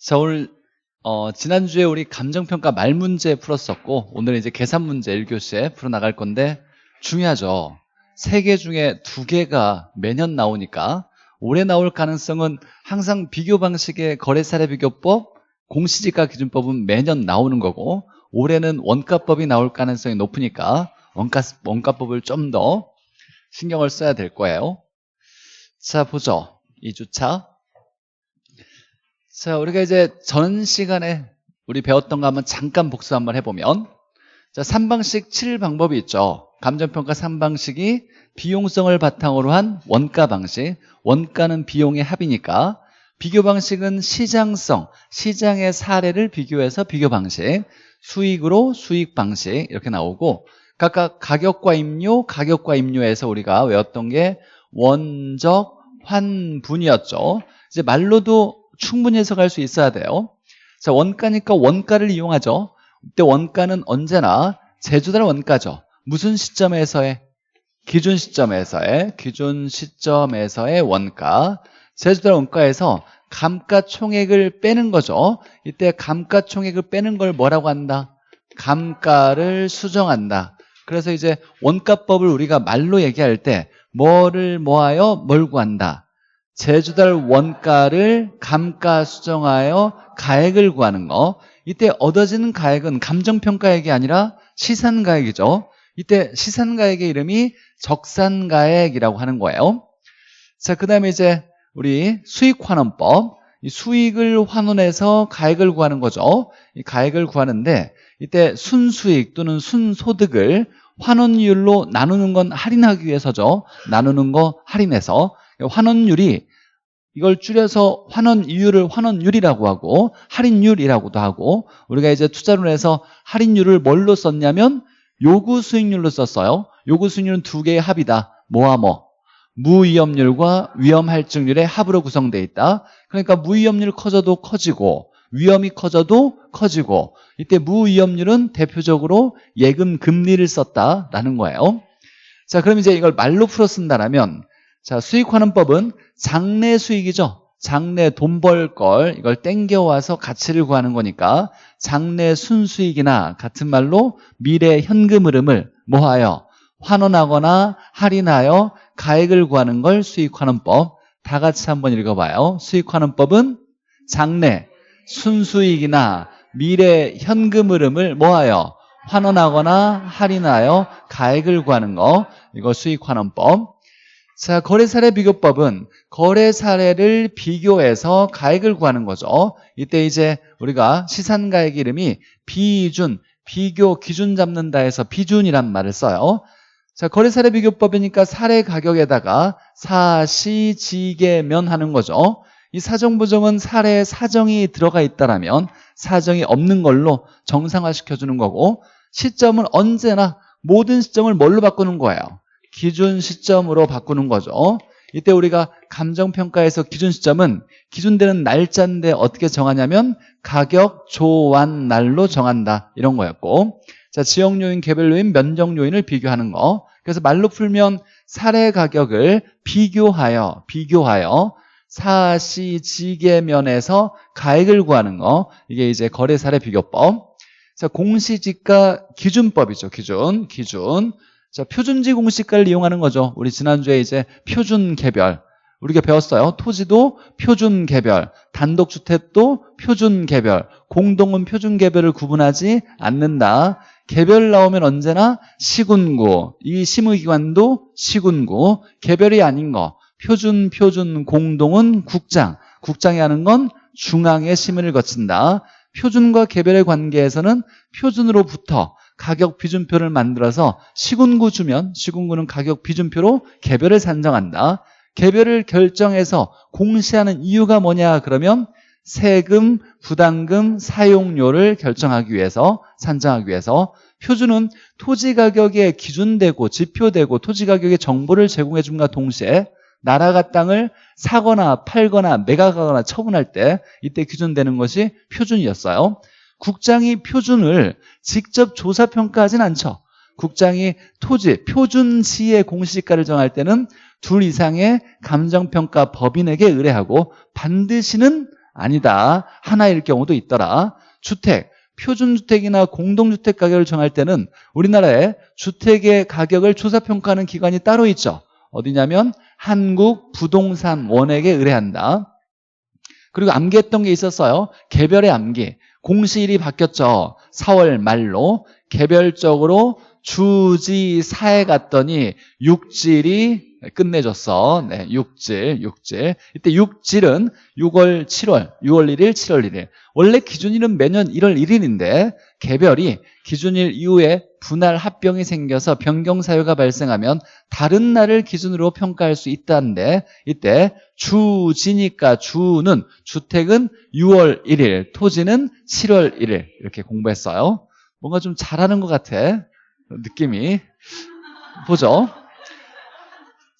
자, 오늘, 어, 지난주에 우리 감정평가 말 문제 풀었었고, 오늘 이제 계산 문제 1교시에 풀어나갈 건데, 중요하죠. 세 개 중에 두 개가 매년 나오니까, 올해 나올 가능성은 항상 비교 방식의 거래 사례 비교법, 공시지가 기준법은 매년 나오는 거고, 올해는 원가법이 나올 가능성이 높으니까, 원가, 원가법을 좀 더 신경을 써야 될 거예요. 자, 보죠. 2주차. 자, 우리가 이제 전 시간에 우리 배웠던 거 한번 잠깐 복수 한번 해보면 자, 3방식 7방법이 있죠. 감정평가 3방식이 비용성을 바탕으로 한 원가 방식. 원가는 비용의 합이니까 비교 방식은 시장성, 시장의 사례를 비교해서 비교 방식. 수익으로 수익 방식 이렇게 나오고 각각 가격과 임료, 가격과 임료에서 우리가 외웠던 게 원적, 환분이었죠. 이제 말로도 충분히 해석할 수 있어야 돼요. 자, 원가니까 원가를 이용하죠. 이때 원가는 언제나 제주달 원가죠. 무슨 시점에서의? 기준 시점에서의, 기준 시점에서의 원가. 제주달 원가에서 감가총액을 빼는 거죠. 이때 감가총액을 빼는 걸 뭐라고 한다? 감가를 수정한다. 그래서 이제 원가법을 우리가 말로 얘기할 때 뭐를 모아요? 뭘 구한다? 제주달 원가를 감가 수정하여 가액을 구하는 거 이때 얻어지는 가액은 감정평가액이 아니라 시산가액이죠 이때 시산가액의 이름이 적산가액이라고 하는 거예요 자 그 다음에 이제 우리 수익환원법 이 수익을 환원해서 가액을 구하는 거죠 이 가액을 구하는데 이때 순수익 또는 순소득을 환원율로 나누는 건 할인하기 위해서죠 나누는 거 할인해서 환원율이 이걸 줄여서 환원 이율을 환원율이라고 하고 할인율이라고도 하고 우리가 이제 투자를 해서 할인율을 뭘로 썼냐면 요구 수익률로 썼어요. 요구 수익률은 두 개의 합이다. 뭐와 뭐? 무위험률과 위험할증률의 합으로 구성되어 있다. 그러니까 무위험률 커져도 커지고 위험이 커져도 커지고 이때 무위험률은 대표적으로 예금 금리를 썼다라는 거예요. 자, 그럼 이제 이걸 말로 풀어 쓴다면 자, 수익환원법은 장래 수익이죠. 장래 돈 벌 걸 이걸 땡겨와서 가치를 구하는 거니까 장래 순수익이나 같은 말로 미래 현금 흐름을 뭐하여 환원하거나 할인하여 가액을 구하는 걸 수익환원법 다 같이 한번 읽어봐요. 수익환원법은 장래 순수익이나 미래 현금 흐름을 뭐하여 환원하거나 할인하여 가액을 구하는 거 이거 수익환원법 자, 거래 사례 비교법은 거래 사례를 비교해서 가액을 구하는 거죠. 이때 이제 우리가 시산가액 이름이 비준, 비교 기준 잡는다 해서 비준이란 말을 써요. 자, 거래 사례 비교법이니까 사례 가격에다가 사시지계면 하는 거죠. 이 사정부정은 사례에 사정이 들어가 있다라면 사정이 없는 걸로 정상화시켜주는 거고 시점은 언제나 모든 시점을 뭘로 바꾸는 거예요? 기준 시점으로 바꾸는 거죠. 이때 우리가 감정평가에서 기준 시점은 기준되는 날짜인데 어떻게 정하냐면 가격 조환 날로 정한다 이런 거였고 자 지역 요인, 개별 요인, 면적 요인을 비교하는 거 그래서 말로 풀면 사례 가격을 비교하여 비교하여 사시지계면에서 가액을 구하는 거 이게 이제 거래 사례 비교법 자 공시지가 기준법이죠 기준 기준 자, 표준지 공시가를 이용하는 거죠. 우리 지난주에 이제 표준 개별. 우리가 배웠어요. 토지도 표준 개별, 단독주택도 표준 개별, 공동은 표준 개별을 구분하지 않는다. 개별 나오면 언제나 시군구, 이 심의기관도 시군구, 개별이 아닌 거, 표준, 표준, 공동은 국장, 국장이 하는 건 중앙의 심의를 거친다. 표준과 개별의 관계에서는 표준으로부터 가격 비준표를 만들어서 시군구 주면 시군구는 가격 비준표로 개별을 산정한다. 개별을 결정해서 공시하는 이유가 뭐냐 그러면 세금, 부담금, 사용료를 결정하기 위해서 산정하기 위해서 표준은 토지 가격에 기준되고 지표되고 토지 가격의 정보를 제공해 줌과 동시에 나라가 땅을 사거나 팔거나 매각하거나 처분할 때 이때 기준되는 것이 표준이었어요. 국장이 표준을 직접 조사평가하진 않죠. 국장이 토지, 표준 시의 공시가를 정할 때는 둘 이상의 감정평가 법인에게 의뢰하고 반드시는 아니다. 하나일 경우도 있더라. 주택, 표준주택이나 공동주택 가격을 정할 때는 우리나라에 주택의 가격을 조사평가하는 기관이 따로 있죠. 어디냐면 한국 부동산원에게 의뢰한다. 그리고 암기했던 게 있었어요. 개별의 암기. 공시일이 바뀌었죠. 4월 말로 개별적으로 주지사에 갔더니 육질이 끝내줬어. 네, 육질, 육질. 이때 육질은 6월, 7월, 6월 1일, 7월 1일. 원래 기준일은 매년 1월 1일인데 개별이 기준일 이후에 분할 합병이 생겨서 변경 사유가 발생하면 다른 날을 기준으로 평가할 수 있다는데 이때 주지니까 주는 주택은 6월 1일, 토지는 7월 1일 이렇게 공부했어요. 뭔가 좀 잘하는 것 같아. 느낌이. 보죠.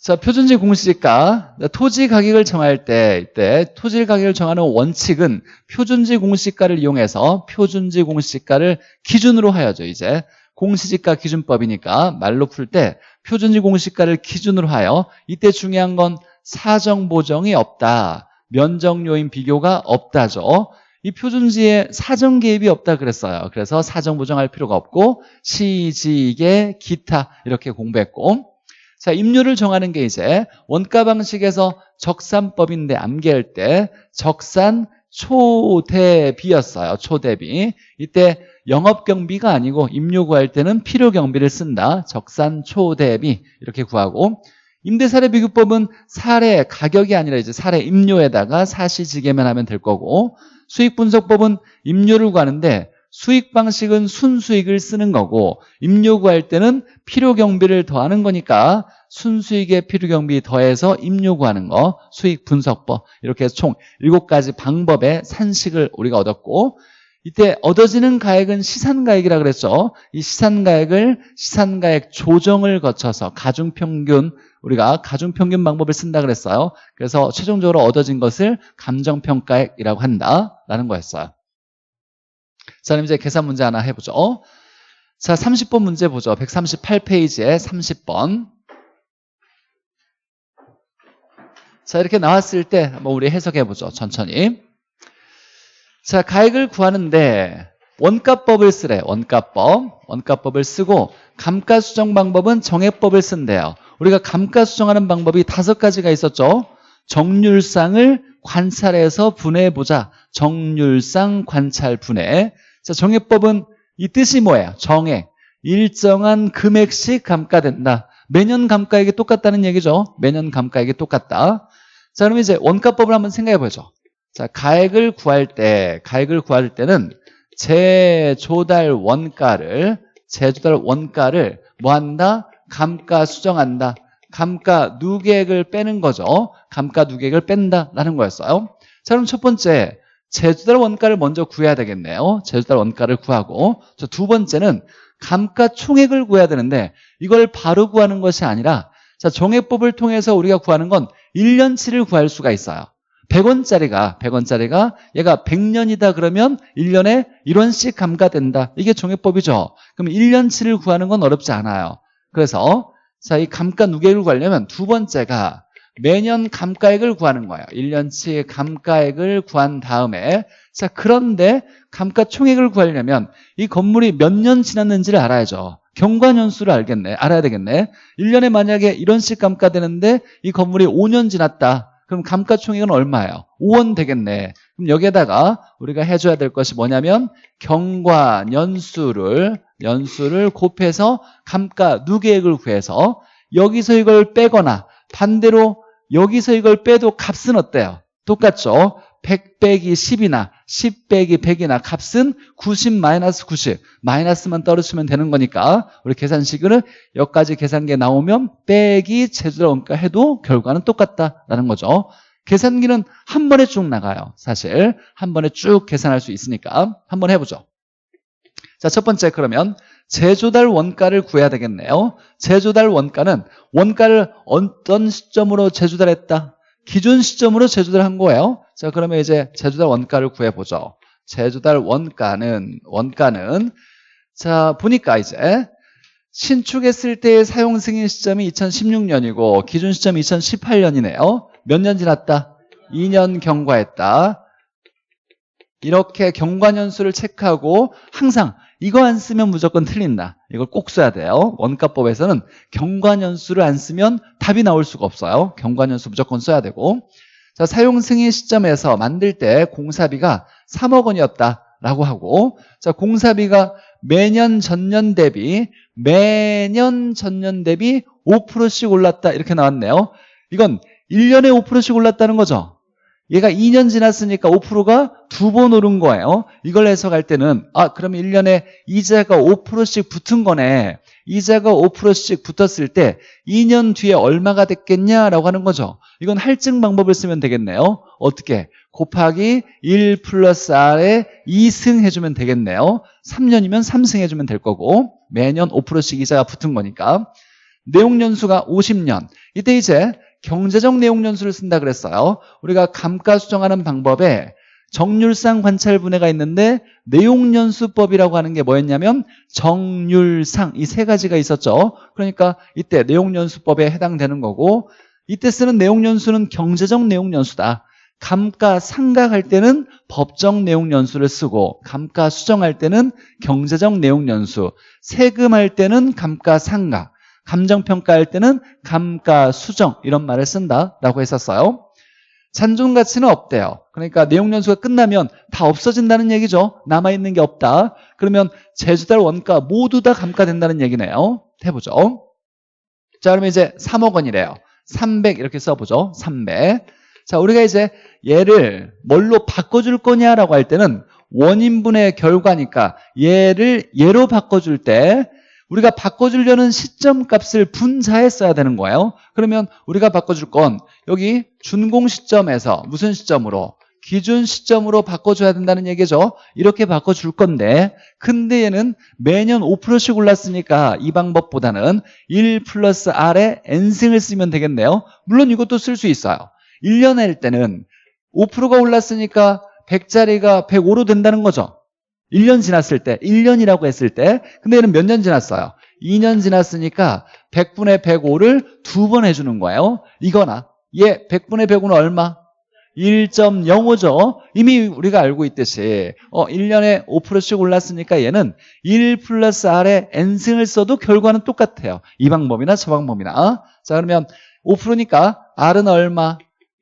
자, 표준지 공시지가 토지 가격을 정할 때 이때 토지 가격을 정하는 원칙은 표준지 공시가를 이용해서 표준지 공시가를 기준으로 하여죠. 이제 공시지가 기준법이니까 말로 풀 때 표준지 공시가를 기준으로 하여 이때 중요한 건 사정 보정이 없다. 면적 요인 비교가 없다죠. 이 표준지에 사정 개입이 없다 그랬어요. 그래서 사정 보정할 필요가 없고 시지계 기타 이렇게 공부했고 자, 임료를 정하는 게 이제 원가 방식에서 적산법인데 암기할 때 적산 초대비였어요. 초대비. 이때 영업경비가 아니고 임료 구할 때는 필요경비를 쓴다. 적산 초대비 이렇게 구하고 임대사례 비교법은 사례 가격이 아니라 이제 사례 임료에다가 사시지게만 하면 될 거고 수익분석법은 임료를 구하는데 수익 방식은 순수익을 쓰는 거고 임료 구할 때는 필요경비를 더하는 거니까 순수익에 필요경비 더해서 임료 구하는 거 수익 분석법 이렇게 해서 총 7가지 방법의 산식을 우리가 얻었고 이때 얻어지는 가액은 시산가액이라 그랬죠. 이 시산가액을 시산가액 조정을 거쳐서 가중평균 우리가 가중평균 방법을 쓴다 그랬어요. 그래서 최종적으로 얻어진 것을 감정평가액이라고 한다라는 거였어요 자, 그럼 이제 계산 문제 하나 해보죠. 자, 30번 문제 보죠. 138페이지에 30번. 자, 이렇게 나왔을 때 한번 우리 해석해보죠. 천천히. 자, 가액을 구하는데 원가법을 쓰래. 원가법. 원가법을 쓰고 감가수정 방법은 정액법을 쓴대요. 우리가 감가수정하는 방법이 다섯 가지가 있었죠. 정률상을 관찰해서 분해해보자. 정률상 관찰 분해. 자, 정액법은 이 뜻이 뭐예요? 정액. 일정한 금액씩 감가된다. 매년 감가액이 똑같다는 얘기죠. 매년 감가액이 똑같다. 자, 그럼 이제 원가법을 한번 생각해 보죠. 자, 가액을 구할 때, 가액을 구할 때는 재조달 원가를, 재조달 원가를 뭐 한다? 감가 수정한다. 감가 누계액을 빼는 거죠. 감가 누계액을 뺀다라는 거였어요. 자, 그럼 첫 번째 제주달 원가를 먼저 구해야 되겠네요. 제주달 원가를 구하고 두 번째는 감가 총액을 구해야 되는데 이걸 바로 구하는 것이 아니라 자 정액법을 통해서 우리가 구하는 건 1년치를 구할 수가 있어요. 100원짜리가 100원짜리가 얘가 100년이다 그러면 1년에 1원씩 감가된다. 이게 정액법이죠. 그럼 1년치를 구하는 건 어렵지 않아요. 그래서 자, 이 감가 누계를 구하려면 두 번째가 매년 감가액을 구하는 거예요. 1년치 감가액을 구한 다음에 자 그런데 감가 총액을 구하려면 이 건물이 몇 년 지났는지를 알아야죠. 경과년수를 알겠네. 알아야 되겠네. 1년에 만약에 이런씩 감가되는데 이 건물이 5년 지났다. 그럼 감가 총액은 얼마예요? 5원 되겠네. 그럼 여기에다가 우리가 해줘야 될 것이 뭐냐면 경과년수를 연수를 곱해서 감가 누계액을 구해서 여기서 이걸 빼거나 반대로 여기서 이걸 빼도 값은 어때요? 똑같죠? 100 빼기 10이나 10 빼기 100이나 값은 90 마이너스 90 마이너스만 떨어지면 되는 거니까 우리 계산식으로 여기까지 계산기 나오면 빼기 제주달 원가 해도 결과는 똑같다라는 거죠. 계산기는 한 번에 쭉 나가요 사실. 한 번에 쭉 계산할 수 있으니까. 한 번 해보죠. 자, 첫 번째 그러면 제조달 원가를 구해야 되겠네요. 제조달 원가는 원가를 어떤 시점으로 제조달했다? 기준 시점으로 제조달한 거예요. 자, 그러면 이제 제조달 원가를 구해보죠. 제조달 원가는 원가는 자 보니까 이제 신축했을 때의 사용 승인 시점이 2016년이고 기준 시점이 2018년이네요. 몇 년 지났다? 2년 경과했다. 이렇게 경과년수를 체크하고 항상 이거 안 쓰면 무조건 틀린다. 이걸 꼭 써야 돼요. 원가법에서는 경과년수를 안 쓰면 답이 나올 수가 없어요. 경과년수 무조건 써야 되고 자 사용 승인 시점에서 만들 때 공사비가 3억 원이었다라고 하고 자 공사비가 매년 전년 대비 매년 전년 대비 5%씩 올랐다 이렇게 나왔네요. 이건 1년에 5%씩 올랐다는 거죠. 얘가 2년 지났으니까 5%가 두 번 오른 거예요. 이걸 해석할 때는 아 그러면 1년에 이자가 5%씩 붙은 거네. 이자가 5%씩 붙었을 때 2년 뒤에 얼마가 됐겠냐라고 하는 거죠. 이건 할증 방법을 쓰면 되겠네요. 어떻게? 곱하기 1 플러스 R에 2승 해주면 되겠네요. 3년이면 3승 해주면 될 거고 매년 5%씩 이자가 붙은 거니까 내용연수가 50년 이때 이제 경제적 내용 연수를 쓴다 그랬어요. 우리가 감가 수정하는 방법에 정률상 관찰 분해가 있는데 내용 연수법이라고 하는 게 뭐였냐면 정률상 이 세 가지가 있었죠. 그러니까 이때 내용 연수법에 해당되는 거고 이때 쓰는 내용 연수는 경제적 내용 연수다. 감가 상각할 때는 법정 내용 연수를 쓰고 감가 수정할 때는 경제적 내용 연수 세금할 때는 감가 상각 감정평가할 때는 감가 수정 이런 말을 쓴다라고 했었어요. 잔존 가치는 없대요. 그러니까 내용 연수가 끝나면 다 없어진다는 얘기죠. 남아있는 게 없다. 그러면 제주달 원가 모두 다 감가된다는 얘기네요. 해보죠. 자, 그러면 이제 3억 원이래요. 300 이렇게 써보죠. 300. 자, 우리가 이제 얘를 뭘로 바꿔줄 거냐라고 할 때는 원인분의 결과니까 얘를 얘로 바꿔줄 때 우리가 바꿔주려는 시점 값을 분자해 써야 되는 거예요. 그러면 우리가 바꿔줄 건 여기 준공 시점에서 무슨 시점으로? 기준 시점으로 바꿔줘야 된다는 얘기죠. 이렇게 바꿔줄 건데 근데 얘는 매년 5%씩 올랐으니까 이 방법보다는 1 플러스 R에 N승을 쓰면 되겠네요. 물론 이것도 쓸 수 있어요. 1년 할 때는 5%가 올랐으니까 100짜리가 105로 된다는 거죠. 1년 지났을 때 1년이라고 했을 때 근데 얘는 몇 년 지났어요? 2년 지났으니까 100분의 105를 두 번 해주는 거예요. 이거나. 얘 100분의 105는 얼마? 1.05죠? 이미 우리가 알고 있듯이 어 1년에 5%씩 올랐으니까 얘는 1 플러스 R에 N승을 써도 결과는 똑같아요. 이 방법이나 저 방법이나. 자 그러면 5%니까 R은 얼마?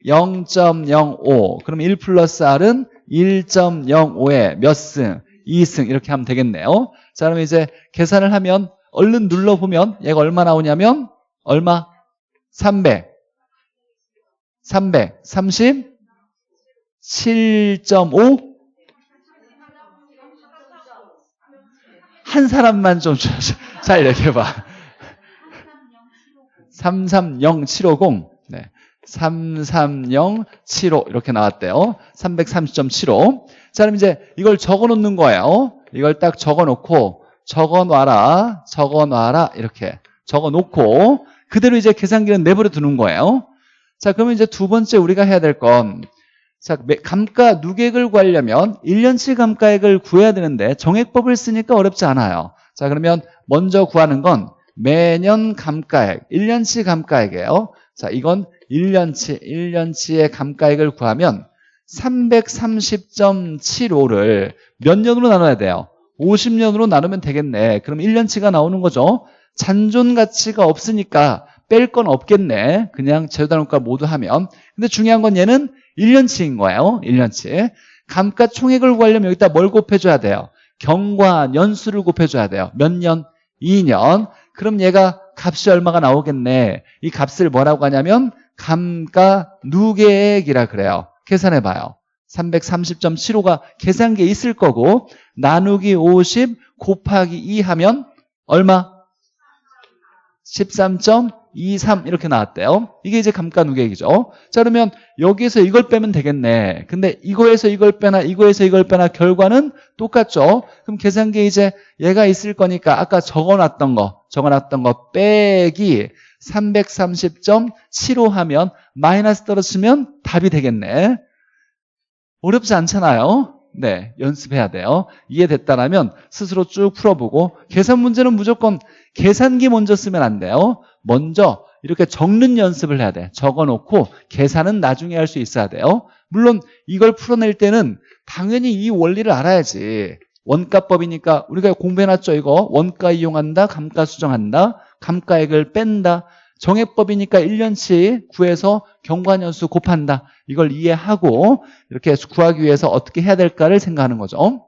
0.05 그럼 1 플러스 R은 1.05에 몇 승? 2승 이렇게 하면 되겠네요. 자, 그럼 이제 계산을 하면 얼른 눌러보면 얘가 얼마 나오냐면 얼마? 300. 300. 30. 7.5. 한 사람만 좀 자, 이렇게 봐. 330750. 네. 33075 이렇게 나왔대요. 330.75. 자, 그럼 이제 이걸 적어 놓는 거예요. 이걸 딱 적어 놓고 적어 놔라, 적어 놔라 이렇게 적어 놓고 그대로 이제 계산기는 내버려 두는 거예요. 자, 그러면 이제 두 번째 우리가 해야 될 건 자, 감가 누객을 구하려면 1년치 감가액을 구해야 되는데 정액법을 쓰니까 어렵지 않아요. 자, 그러면 먼저 구하는 건 매년 감가액, 1년치 감가액이에요. 자, 이건 1년치, 1년치의 감가액을 구하면 330.75를 몇 년으로 나눠야 돼요? 50년으로 나누면 되겠네. 그럼 1년치가 나오는 거죠. 잔존 가치가 없으니까 뺄 건 없겠네. 그냥 재료단원가 모두 하면. 근데 중요한 건 얘는 1년치인 거예요. 1년치. 감가 총액을 구하려면 여기다 뭘 곱해줘야 돼요? 경과 년수를 곱해줘야 돼요. 몇 년? 2년. 그럼 얘가 값이 얼마가 나오겠네. 이 값을 뭐라고 하냐면 감가 누계액이라 그래요. 계산해 봐요. 330.75가 계산기에 있을 거고 나누기 50 곱하기 2 하면 얼마? 13.23 이렇게 나왔대요. 이게 이제 감가누계액이죠. 자 그러면 여기에서 이걸 빼면 되겠네. 근데 이거에서 이걸 빼나 이거에서 이걸 빼나 결과는 똑같죠. 그럼 계산기에 이제 얘가 있을 거니까 아까 적어놨던 거 적어놨던 거 빼기 330.75 하면 마이너스 떨어지면 답이 되겠네. 어렵지 않잖아요. 네, 연습해야 돼요. 이해됐다라면 스스로 쭉 풀어보고 계산 문제는 무조건 계산기 먼저 쓰면 안 돼요. 먼저 이렇게 적는 연습을 해야 돼. 적어놓고 계산은 나중에 할 수 있어야 돼요. 물론 이걸 풀어낼 때는 당연히 이 원리를 알아야지. 원가법이니까 우리가 공부해놨죠 이거 원가 이용한다 감가 수정한다 감가액을 뺀다 정액법이니까 1년치 구해서 경과년수 곱한다. 이걸 이해하고 이렇게 구하기 위해서 어떻게 해야 될까를 생각하는 거죠.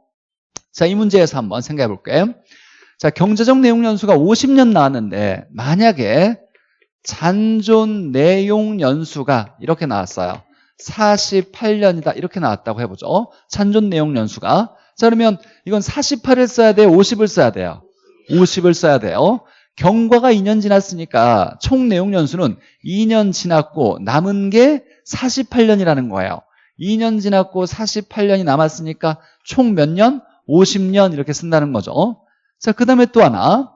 자 이 문제에서 한번 생각해 볼게요. 자 경제적 내용 연수가 50년 나왔는데 만약에 잔존 내용 연수가 이렇게 나왔어요. 48년이다. 이렇게 나왔다고 해보죠. 잔존 내용 연수가. 자 그러면 이건 48을 써야 돼요? 50을 써야 돼요? 50을 써야 돼요 경과가 2년 지났으니까 총 내용 연수는 2년 지났고 남은 게 48년이라는 거예요 2년 지났고 48년이 남았으니까 총 몇 년? 50년 이렇게 쓴다는 거죠 자 그 다음에 또 하나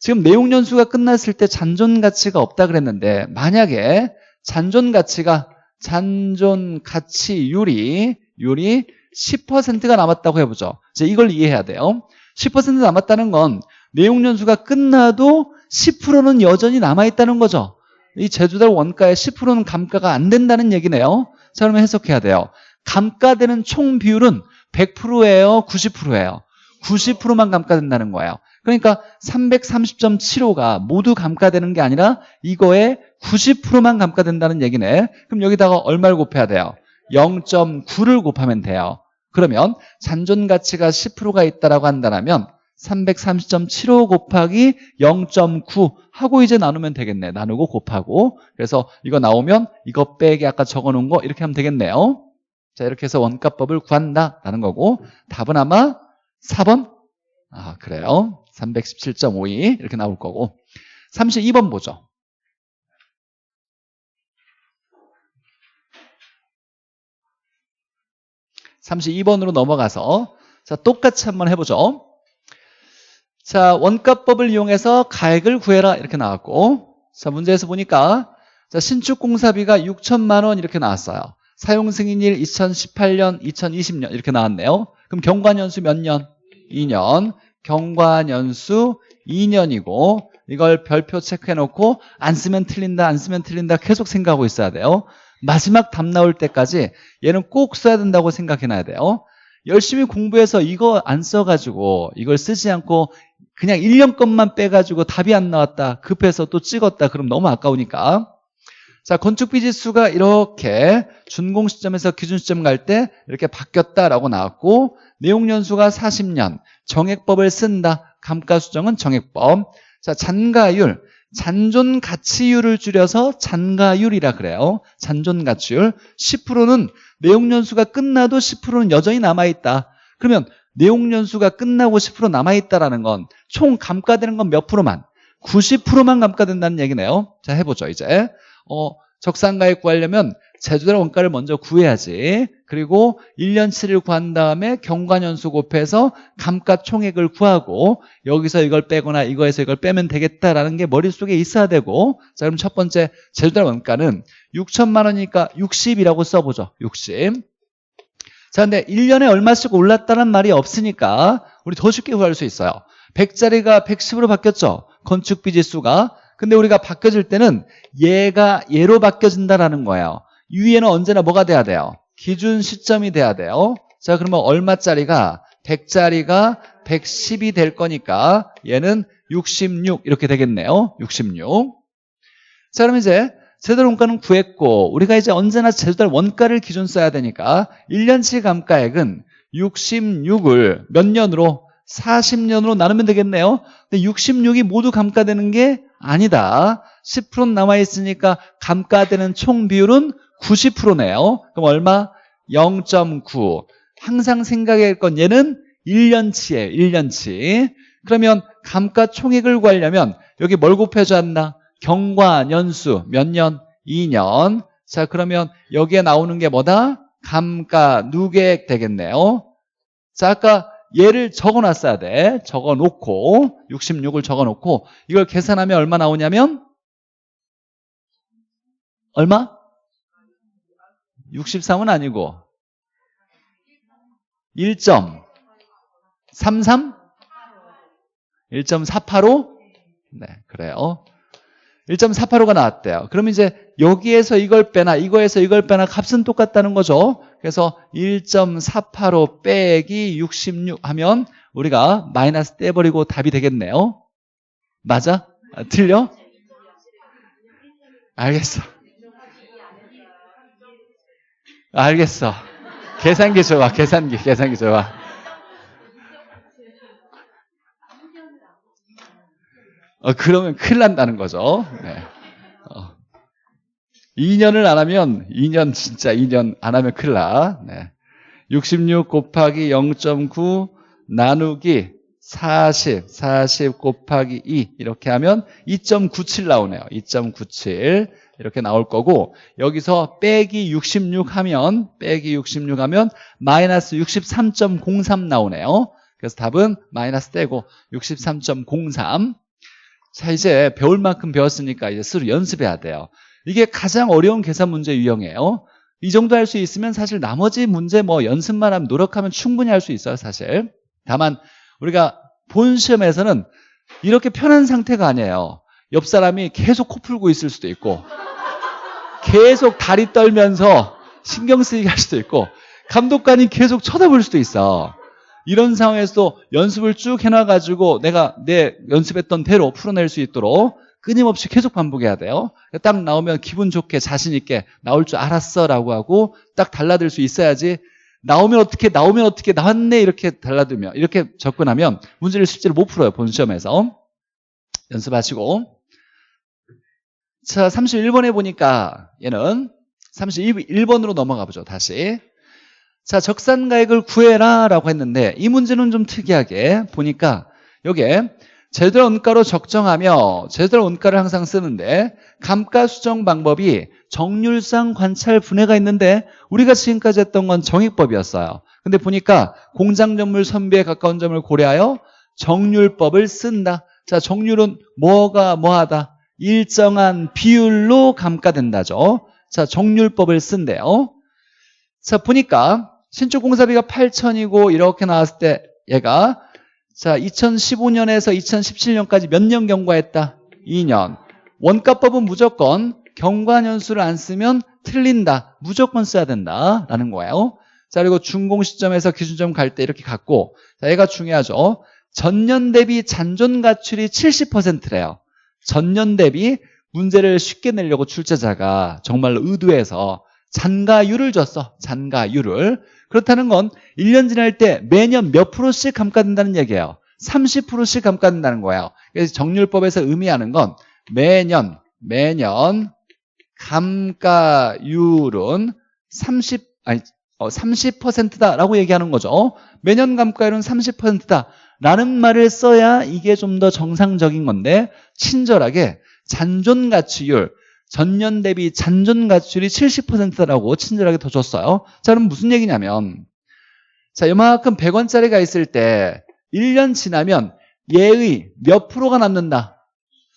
지금 내용 연수가 끝났을 때 잔존 가치가 없다 그랬는데 만약에 잔존 가치가 잔존 가치율이 율이 10%가 남았다고 해보죠. 이제 이걸 이해해야 돼요. 10% 남았다는 건 내용 연수가 끝나도 10%는 여전히 남아있다는 거죠. 이 제주달 원가의 10%는 감가가 안 된다는 얘기네요. 자, 그러면 해석해야 돼요. 감가되는 총 비율은 100%예요? 90%예요? 90%만 감가된다는 거예요. 그러니까 330.75가 모두 감가되는 게 아니라 이거에 90%만 감가된다는 얘기네. 그럼 여기다가 얼마를 곱해야 돼요? 0.9를 곱하면 돼요. 그러면 잔존 가치가 10%가 있다라고 한다면 330.75 곱하기 0.9 하고 이제 나누면 되겠네. 나누고 곱하고. 그래서 이거 나오면 이거 빼기 아까 적어놓은 거 이렇게 하면 되겠네요. 자 이렇게 해서 원가법을 구한다라는 거고 답은 아마 4번? 아 그래요. 317.52 이렇게 나올 거고 32번 보죠. 32번으로 넘어가서 자 똑같이 한번 해보죠. 자 원가법을 이용해서 가액을 구해라 이렇게 나왔고 자 문제에서 보니까 자 신축 공사비가 6천만 원 이렇게 나왔어요. 사용 승인일 2018년, 2020년 이렇게 나왔네요. 그럼 경과년수 몇 년? 2년. 경과년수 2년이고 이걸 별표 체크해 놓고 안 쓰면 틀린다, 안 쓰면 틀린다 계속 생각하고 있어야 돼요. 마지막 답 나올 때까지 얘는 꼭 써야 된다고 생각해 놔야 돼요. 열심히 공부해서 이거 안 써가지고 이걸 쓰지 않고 그냥 1년 것만 빼가지고 답이 안 나왔다. 급해서 또 찍었다. 그럼 너무 아까우니까. 자, 건축비 지수가 이렇게 준공 시점에서 기준 시점 갈 때 이렇게 바뀌었다라고 나왔고 내용 연수가 40년, 정액법을 쓴다. 감가 수정은 정액법. 자, 잔가율. 잔존 가치율을 줄여서 잔가율이라 그래요. 잔존 가치율. 10%는 내용 연수가 끝나도 10%는 여전히 남아 있다. 그러면 내용 연수가 끝나고 10% 남아있다라는 건 총 감가되는 건 몇 프로만? 90%만 감가된다는 얘기네요. 자, 해보죠, 이제. 어, 적산가액 구하려면 제주달 원가를 먼저 구해야지. 그리고 1년치를 구한 다음에 경과년수 곱해서 감가 총액을 구하고 여기서 이걸 빼거나 이거에서 이걸 빼면 되겠다라는 게 머릿속에 있어야 되고 자 그럼 첫 번째 제주달 원가는 6천만 원이니까 60이라고 써보죠. 60. 자 근데 1년에 얼마씩 올랐다는 말이 없으니까 우리 더 쉽게 구할 수 있어요. 100짜리가 110으로 바뀌었죠. 건축비 지수가. 근데 우리가 바뀌어질 때는 얘가 얘로 바뀌어진다라는 거예요. 위에는 언제나 뭐가 돼야 돼요? 기준 시점이 돼야 돼요. 자, 그러면 얼마짜리가 100짜리가 110이 될 거니까 얘는 66 이렇게 되겠네요. 66. 자, 그럼 이제 제달 원가는 구했고 우리가 이제 언제나 제달 원가를 기준 써야 되니까 1년치 감가액은 66을 몇 년으로 40년으로 나누면 되겠네요. 근데 66이 모두 감가되는 게 아니다. 10% 남아있으니까 감가되는 총 비율은 90%네요. 그럼 얼마? 0.9. 항상 생각할 건 얘는 1년치예요. 1년치. 그러면 감가 총액을 구하려면 여기 뭘 곱해줘 야 경과 년수 몇 년? 2년. 자 그러면 여기에 나오는 게 뭐다? 감가 누계액 되겠네요. 자 아까 얘를 적어놨어야 돼. 적어놓고 66을 적어놓고 이걸 계산하면 얼마 나오냐면 얼마? 63은 아니고 1.33? 1.485? 네, 그래요. 1.485가 나왔대요. 그럼 이제 여기에서 이걸 빼나 이거에서 이걸 빼나 값은 똑같다는 거죠. 그래서 1.485 빼기 66 하면 우리가 마이너스 떼버리고 답이 되겠네요. 맞아? 아, 틀려? 알겠어. 알겠어. 계산기 좋아, 계산기, 계산기 좋아. 어, 그러면 큰일 난다는 거죠. 네. 어. 2년을 안 하면, 2년, 진짜 2년 안 하면 큰일 나. 네. 66 곱하기 0.9 나누기 40, 40 곱하기 2 이렇게 하면 2.97 나오네요. 2.97 이렇게 나올 거고 여기서 빼기 66 하면 빼기 66 하면 마이너스 63.03 나오네요. 그래서 답은 마이너스 떼고 63.03 자 이제 배울 만큼 배웠으니까 이제 스스로 연습해야 돼요. 이게 가장 어려운 계산 문제 유형이에요. 이 정도 할 수 있으면 사실 나머지 문제 뭐 연습만 하면 노력하면 충분히 할 수 있어요 사실. 다만 우리가 본 시험에서는 이렇게 편한 상태가 아니에요. 옆 사람이 계속 코 풀고 있을 수도 있고 계속 다리 떨면서 신경 쓰이게 할 수도 있고 감독관이 계속 쳐다볼 수도 있어. 이런 상황에서도 연습을 쭉 해놔가지고 내가 내 연습했던 대로 풀어낼 수 있도록 끊임없이 계속 반복해야 돼요. 딱 나오면 기분 좋게 자신 있게 나올 줄 알았어 라고 하고 딱 달라들 수 있어야지 나오면 어떻게 나오면 어떻게 나왔네 이렇게 달라들면 이렇게 접근하면 문제를 실제로 못 풀어요 본 시험에서. 연습하시고. 자 31번에 보니까 얘는 31번으로 넘어가 보죠 다시 자 적산가액을 구해라 라고 했는데 이 문제는 좀 특이하게 보니까 요게 제대로 원가로 적정하며 제대로 원가를 항상 쓰는데 감가 수정 방법이 정률상 관찰 분해가 있는데 우리가 지금까지 했던 건 정익법이었어요. 근데 보니까 공장 점물 선비에 가까운 점을 고려하여 정률법을 쓴다. 자, 정률은 뭐가 뭐하다? 일정한 비율로 감가된다죠. 자, 정률법을 쓴대요. 자, 보니까 신축 공사비가 8천이고 이렇게 나왔을 때 얘가 자 2015년에서 2017년까지 몇 년 경과했다? 2년. 원가법은 무조건 경과년수를 안 쓰면 틀린다. 무조건 써야 된다라는 거예요. 자 그리고 준공 시점에서 기준점 갈 때 이렇게 갖고 자 얘가 중요하죠. 전년 대비 잔존 가출이 70%래요. 전년 대비 문제를 쉽게 내려고 출제자가 정말 의도해서 잔가율을 줬어. 잔가율을. 그렇다는 건 1년 지날 때 매년 몇 프로씩 감가된다는 얘기예요. 30%씩 감가된다는 거예요. 그래서 정률법에서 의미하는 건 매년 매년 감가율은 30 아니 어, 30%다라고 얘기하는 거죠. 매년 감가율은 30%다. 라는 말을 써야 이게 좀 더 정상적인 건데 친절하게 잔존 가치율 전년 대비 잔존 가출이 70%라고 친절하게 더 줬어요. 자, 그럼 무슨 얘기냐면 자, 이만큼 100원짜리가 있을 때 1년 지나면 얘의 몇 프로가 남는다?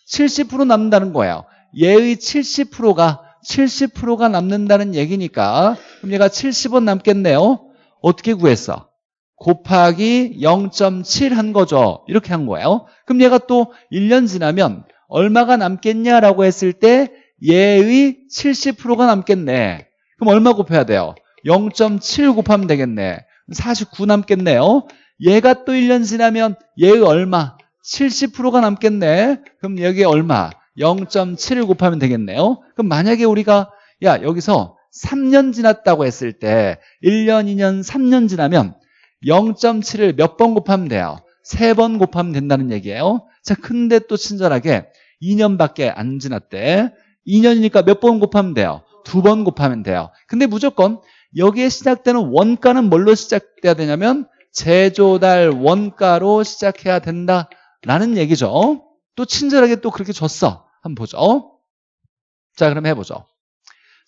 70% 남는다는 거예요. 얘의 70%가 70%가 남는다는 얘기니까 그럼 얘가 70원 남겠네요. 어떻게 구했어? 곱하기 0.7 한 거죠. 이렇게 한 거예요. 그럼 얘가 또 1년 지나면 얼마가 남겠냐라고 했을 때 얘의 70%가 남겠네. 그럼 얼마 곱해야 돼요? 0.7 곱하면 되겠네. 49 남겠네요. 얘가 또 1년 지나면 얘의 얼마? 70%가 남겠네. 그럼 여기 얼마? 0.7을 곱하면 되겠네요. 그럼 만약에 우리가 야 여기서 3년 지났다고 했을 때 1년, 2년, 3년 지나면 0.7을 몇 번 곱하면 돼요? 3번 곱하면 된다는 얘기예요. 자, 근데 또 친절하게 2년밖에 안 지났대. 2년이니까 몇 번 곱하면 돼요? 두 번 곱하면 돼요. 근데 무조건 여기에 시작되는 원가는 뭘로 시작돼야 되냐면 제조달 원가로 시작해야 된다라는 얘기죠. 또 친절하게 또 그렇게 줬어. 한번 보죠. 자, 그럼 해보죠.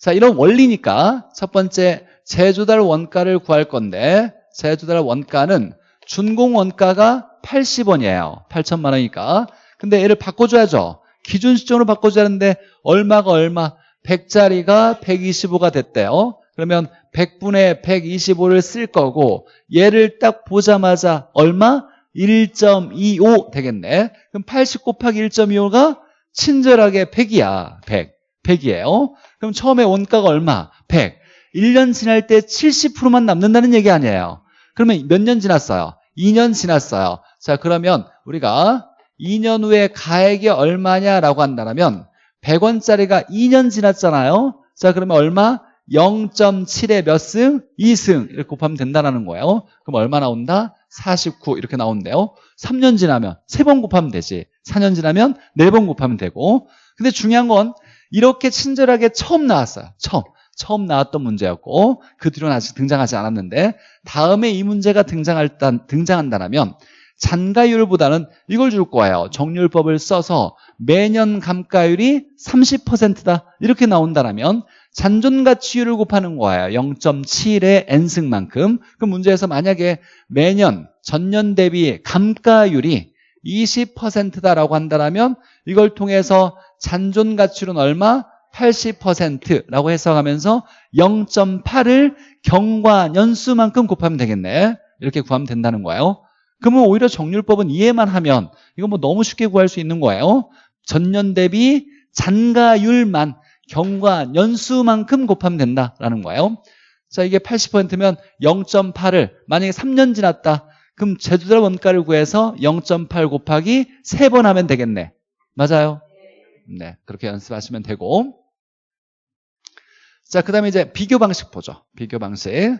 자, 이런 원리니까 첫 번째 제조달 원가를 구할 건데 제조달 원가는 준공 원가가 80원이에요. 8천만 원이니까. 근데 얘를 바꿔줘야죠. 기준 시점으로 바꿔줘야 하는데 얼마가 얼마? 100짜리가 125가 됐대요. 그러면 100분의 125를 쓸 거고 얘를 딱 보자마자 얼마? 1.25 되겠네. 그럼 80 곱하기 1.25가 친절하게 100이야. 100. 100이에요. 그럼 처음에 원가가 얼마? 100. 1년 지날 때 70%만 남는다는 얘기 아니에요. 그러면 몇 년 지났어요? 2년 지났어요. 자, 그러면 우리가 2년 후에 가액이 얼마냐라고 한다면 100원짜리가 2년 지났잖아요. 자, 그러면 얼마? 0.7에 몇 승? 2승. 이렇게 곱하면 된다는 거예요. 그럼 얼마 나온다? 49 이렇게 나온대요. 3년 지나면 3번 곱하면 되지. 4년 지나면 4번 곱하면 되고. 근데 중요한 건 이렇게 친절하게 처음 나왔어요. 처음. 처음 나왔던 문제였고 그 뒤로는 아직 등장하지 않았는데 다음에 이 문제가 등장할 단, 등장한다면 잔가율보다는 이걸 줄 거예요. 정률법을 써서 매년 감가율이 30%다 이렇게 나온다면 잔존가치율을 곱하는 거예요. 0.7의 n승만큼. 그 문제에서 만약에 매년 전년 대비 감가율이 20%다라고 한다면 이걸 통해서 잔존가치율은 얼마? 80%라고 해석하면서 0.8을 경과년수만큼 곱하면 되겠네. 이렇게 구하면 된다는 거예요. 그러면 오히려 정률법은 이해만 하면 이거 뭐 너무 쉽게 구할 수 있는 거예요. 전년 대비 잔가율만 경과년수만큼 곱하면 된다라는 거예요. 자, 이게 80%면 0.8을 만약에 3년 지났다. 그럼 제주도 원가를 구해서 0.8 곱하기 3번 하면 되겠네. 맞아요? 네, 그렇게 연습하시면 되고. 자, 그 다음에 이제 비교 방식 보죠. 비교 방식.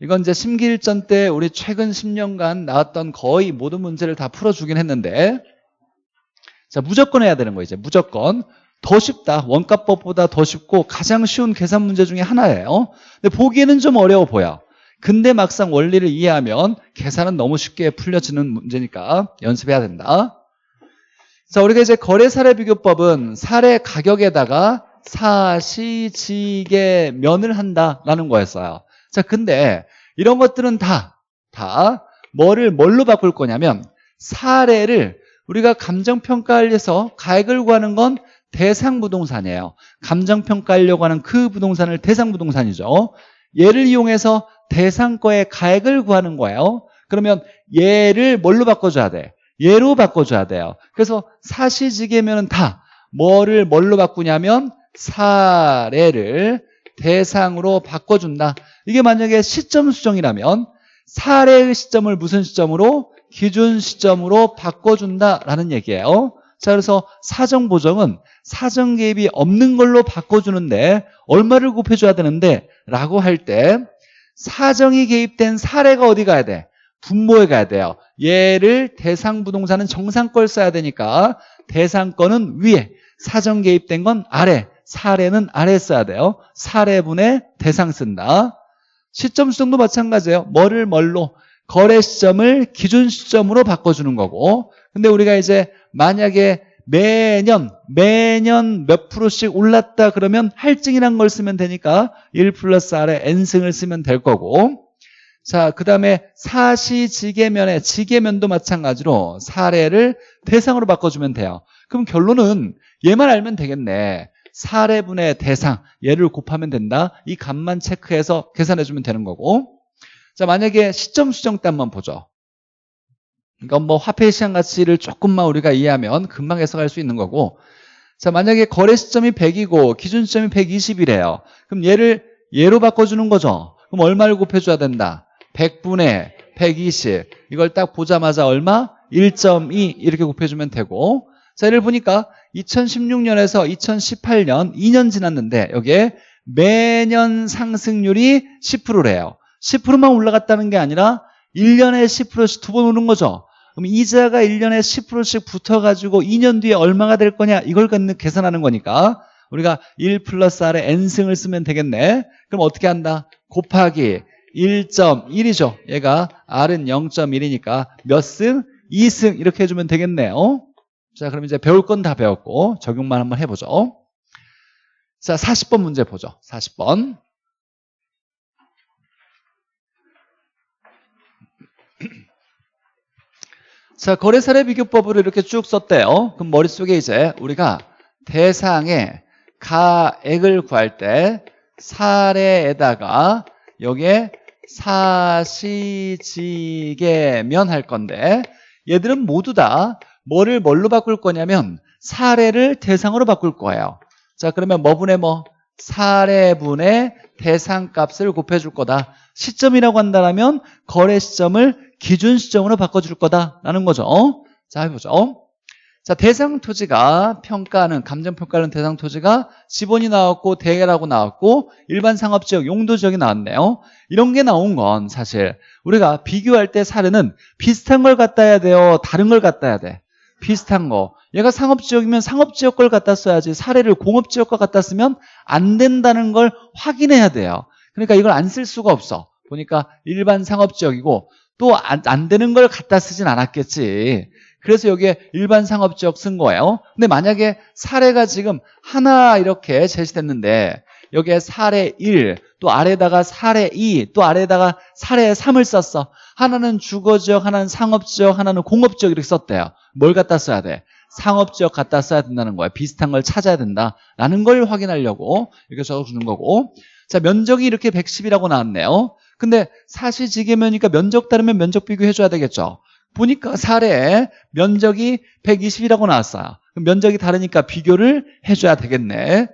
이건 이제 심기일전 때 우리 최근 10년간 나왔던 거의 모든 문제를 다 풀어주긴 했는데 자, 무조건 해야 되는 거 이제 무조건. 더 쉽다. 원가법보다 더 쉽고 가장 쉬운 계산 문제 중에 하나예요. 근데 보기에는 좀 어려워 보여. 근데 막상 원리를 이해하면 계산은 너무 쉽게 풀려지는 문제니까 연습해야 된다. 자, 우리가 이제 거래 사례 비교법은 사례 가격에다가 사시지게 면을 한다라는 거였어요. 자, 근데 이런 것들은 다, 다 뭐를 뭘로 바꿀 거냐면 사례를 우리가 감정평가에서 가액을 구하는 건 대상 부동산이에요. 감정평가하려고 하는 그 부동산을 대상 부동산이죠. 얘를 이용해서 대상 거의 가액을 구하는 거예요. 그러면 얘를 뭘로 바꿔줘야 돼? 얘로 바꿔줘야 돼요. 그래서 사시지계면은 다 뭐를 뭘로 바꾸냐면 사례를 대상으로 바꿔준다. 이게 만약에 시점 수정이라면 사례의 시점을 무슨 시점으로? 기준 시점으로 바꿔준다라는 얘기예요. 자, 그래서 사정 보정은 사정 개입이 없는 걸로 바꿔주는데 얼마를 곱해줘야 되는데 라고 할 때 사정이 개입된 사례가 어디 가야 돼? 분모에 가야 돼요. 얘를 대상 부동산은 정상 걸 써야 되니까 대상 거는 위에 사정 개입된 건 아래 사례는 아래 써야 돼요. 사례분의 대상 쓴다. 시점 수정도 마찬가지예요. 뭐를 뭘로 거래 시점을 기준 시점으로 바꿔주는 거고 근데 우리가 이제 만약에 매년 매년 몇 프로씩 올랐다 그러면 할증이란 걸 쓰면 되니까 1 플러스 R에 N승을 쓰면 될 거고 자, 그 다음에 사시지계면에 지계면도 마찬가지로 사례를 대상으로 바꿔주면 돼요. 그럼 결론은 얘만 알면 되겠네. 사례분의 대상, 얘를 곱하면 된다. 이 값만 체크해서 계산해 주면 되는 거고. 자, 만약에 시점 수정 때 한번 보죠. 이건 뭐 화폐 시장 가치를 조금만 우리가 이해하면 금방 해석할 수 있는 거고. 자, 만약에 거래 시점이 100이고 기준 시점이 120이래요. 그럼 얘를 얘로 바꿔주는 거죠. 그럼 얼마를 곱해줘야 된다? 100분의 120. 이걸 딱 보자마자 얼마? 1.2 이렇게 곱해주면 되고. 자, 예를 보니까 2016년에서 2018년 2년 지났는데 여기에 매년 상승률이 10%래요. 10%만 올라갔다는 게 아니라 1년에 10%씩 두 번 오른 거죠. 그럼 이자가 1년에 10%씩 붙어가지고 2년 뒤에 얼마가 될 거냐 이걸 계산하는 거니까 우리가 1 플러스 R에 N승을 쓰면 되겠네. 그럼 어떻게 한다? 곱하기 1.1이죠. 얘가 R은 0.1이니까 몇 승? 2승 이렇게 해주면 되겠네요. 자, 그럼 이제 배울 건 다 배웠고 적용만 한번 해보죠. 자, 40번 문제 보죠. 40번. 자, 거래사례 비교법으로 이렇게 쭉 썼대요. 그럼 머릿속에 이제 우리가 대상의 가액을 구할 때 사례에다가 여기에 사시지게면 할 건데 얘들은 모두 다 뭐를 뭘로 바꿀 거냐면 사례를 대상으로 바꿀 거예요. 자 그러면 뭐분의 뭐 사례분의 대상값을 곱해줄 거다. 시점이라고 한다면 거래 시점을 기준 시점으로 바꿔줄 거다라는 거죠. 자 해보죠. 자 대상 토지가 평가하는 감정평가하는 대상 토지가 지본이 나왔고 대회라고 나왔고 일반 상업지역 용도지역이 나왔네요. 이런 게 나온 건 사실 우리가 비교할 때 사례는 비슷한 걸 갖다 해야 돼요. 다른 걸 갖다 해야 돼. 비슷한 거. 얘가 상업지역이면 상업지역 걸 갖다 써야지 사례를 공업지역 과 갖다 쓰면 안 된다는 걸 확인해야 돼요. 그러니까 이걸 안 쓸 수가 없어. 보니까 일반 상업지역이고 또안 되는 걸 갖다 쓰진 않았겠지. 그래서 여기에 일반 상업지역 쓴 거예요. 근데 만약에 사례가 지금 하나 이렇게 제시됐는데 여기에 사례 1, 또 아래다가 사례 2, 또 아래다가 사례 3을 썼어. 하나는 주거지역, 하나는 상업지역, 하나는 공업지역 이렇게 썼대요. 뭘 갖다 써야 돼? 상업지역 갖다 써야 된다는 거야. 비슷한 걸 찾아야 된다라는 걸 확인하려고 이렇게 적어주는 거고 자 면적이 이렇게 110이라고 나왔네요. 근데 사실지계면이니까 면적 다르면 면적 비교해줘야 되겠죠. 보니까 사례 면적이 120이라고 나왔어요. 면적이 다르니까 비교를 해줘야 되겠네.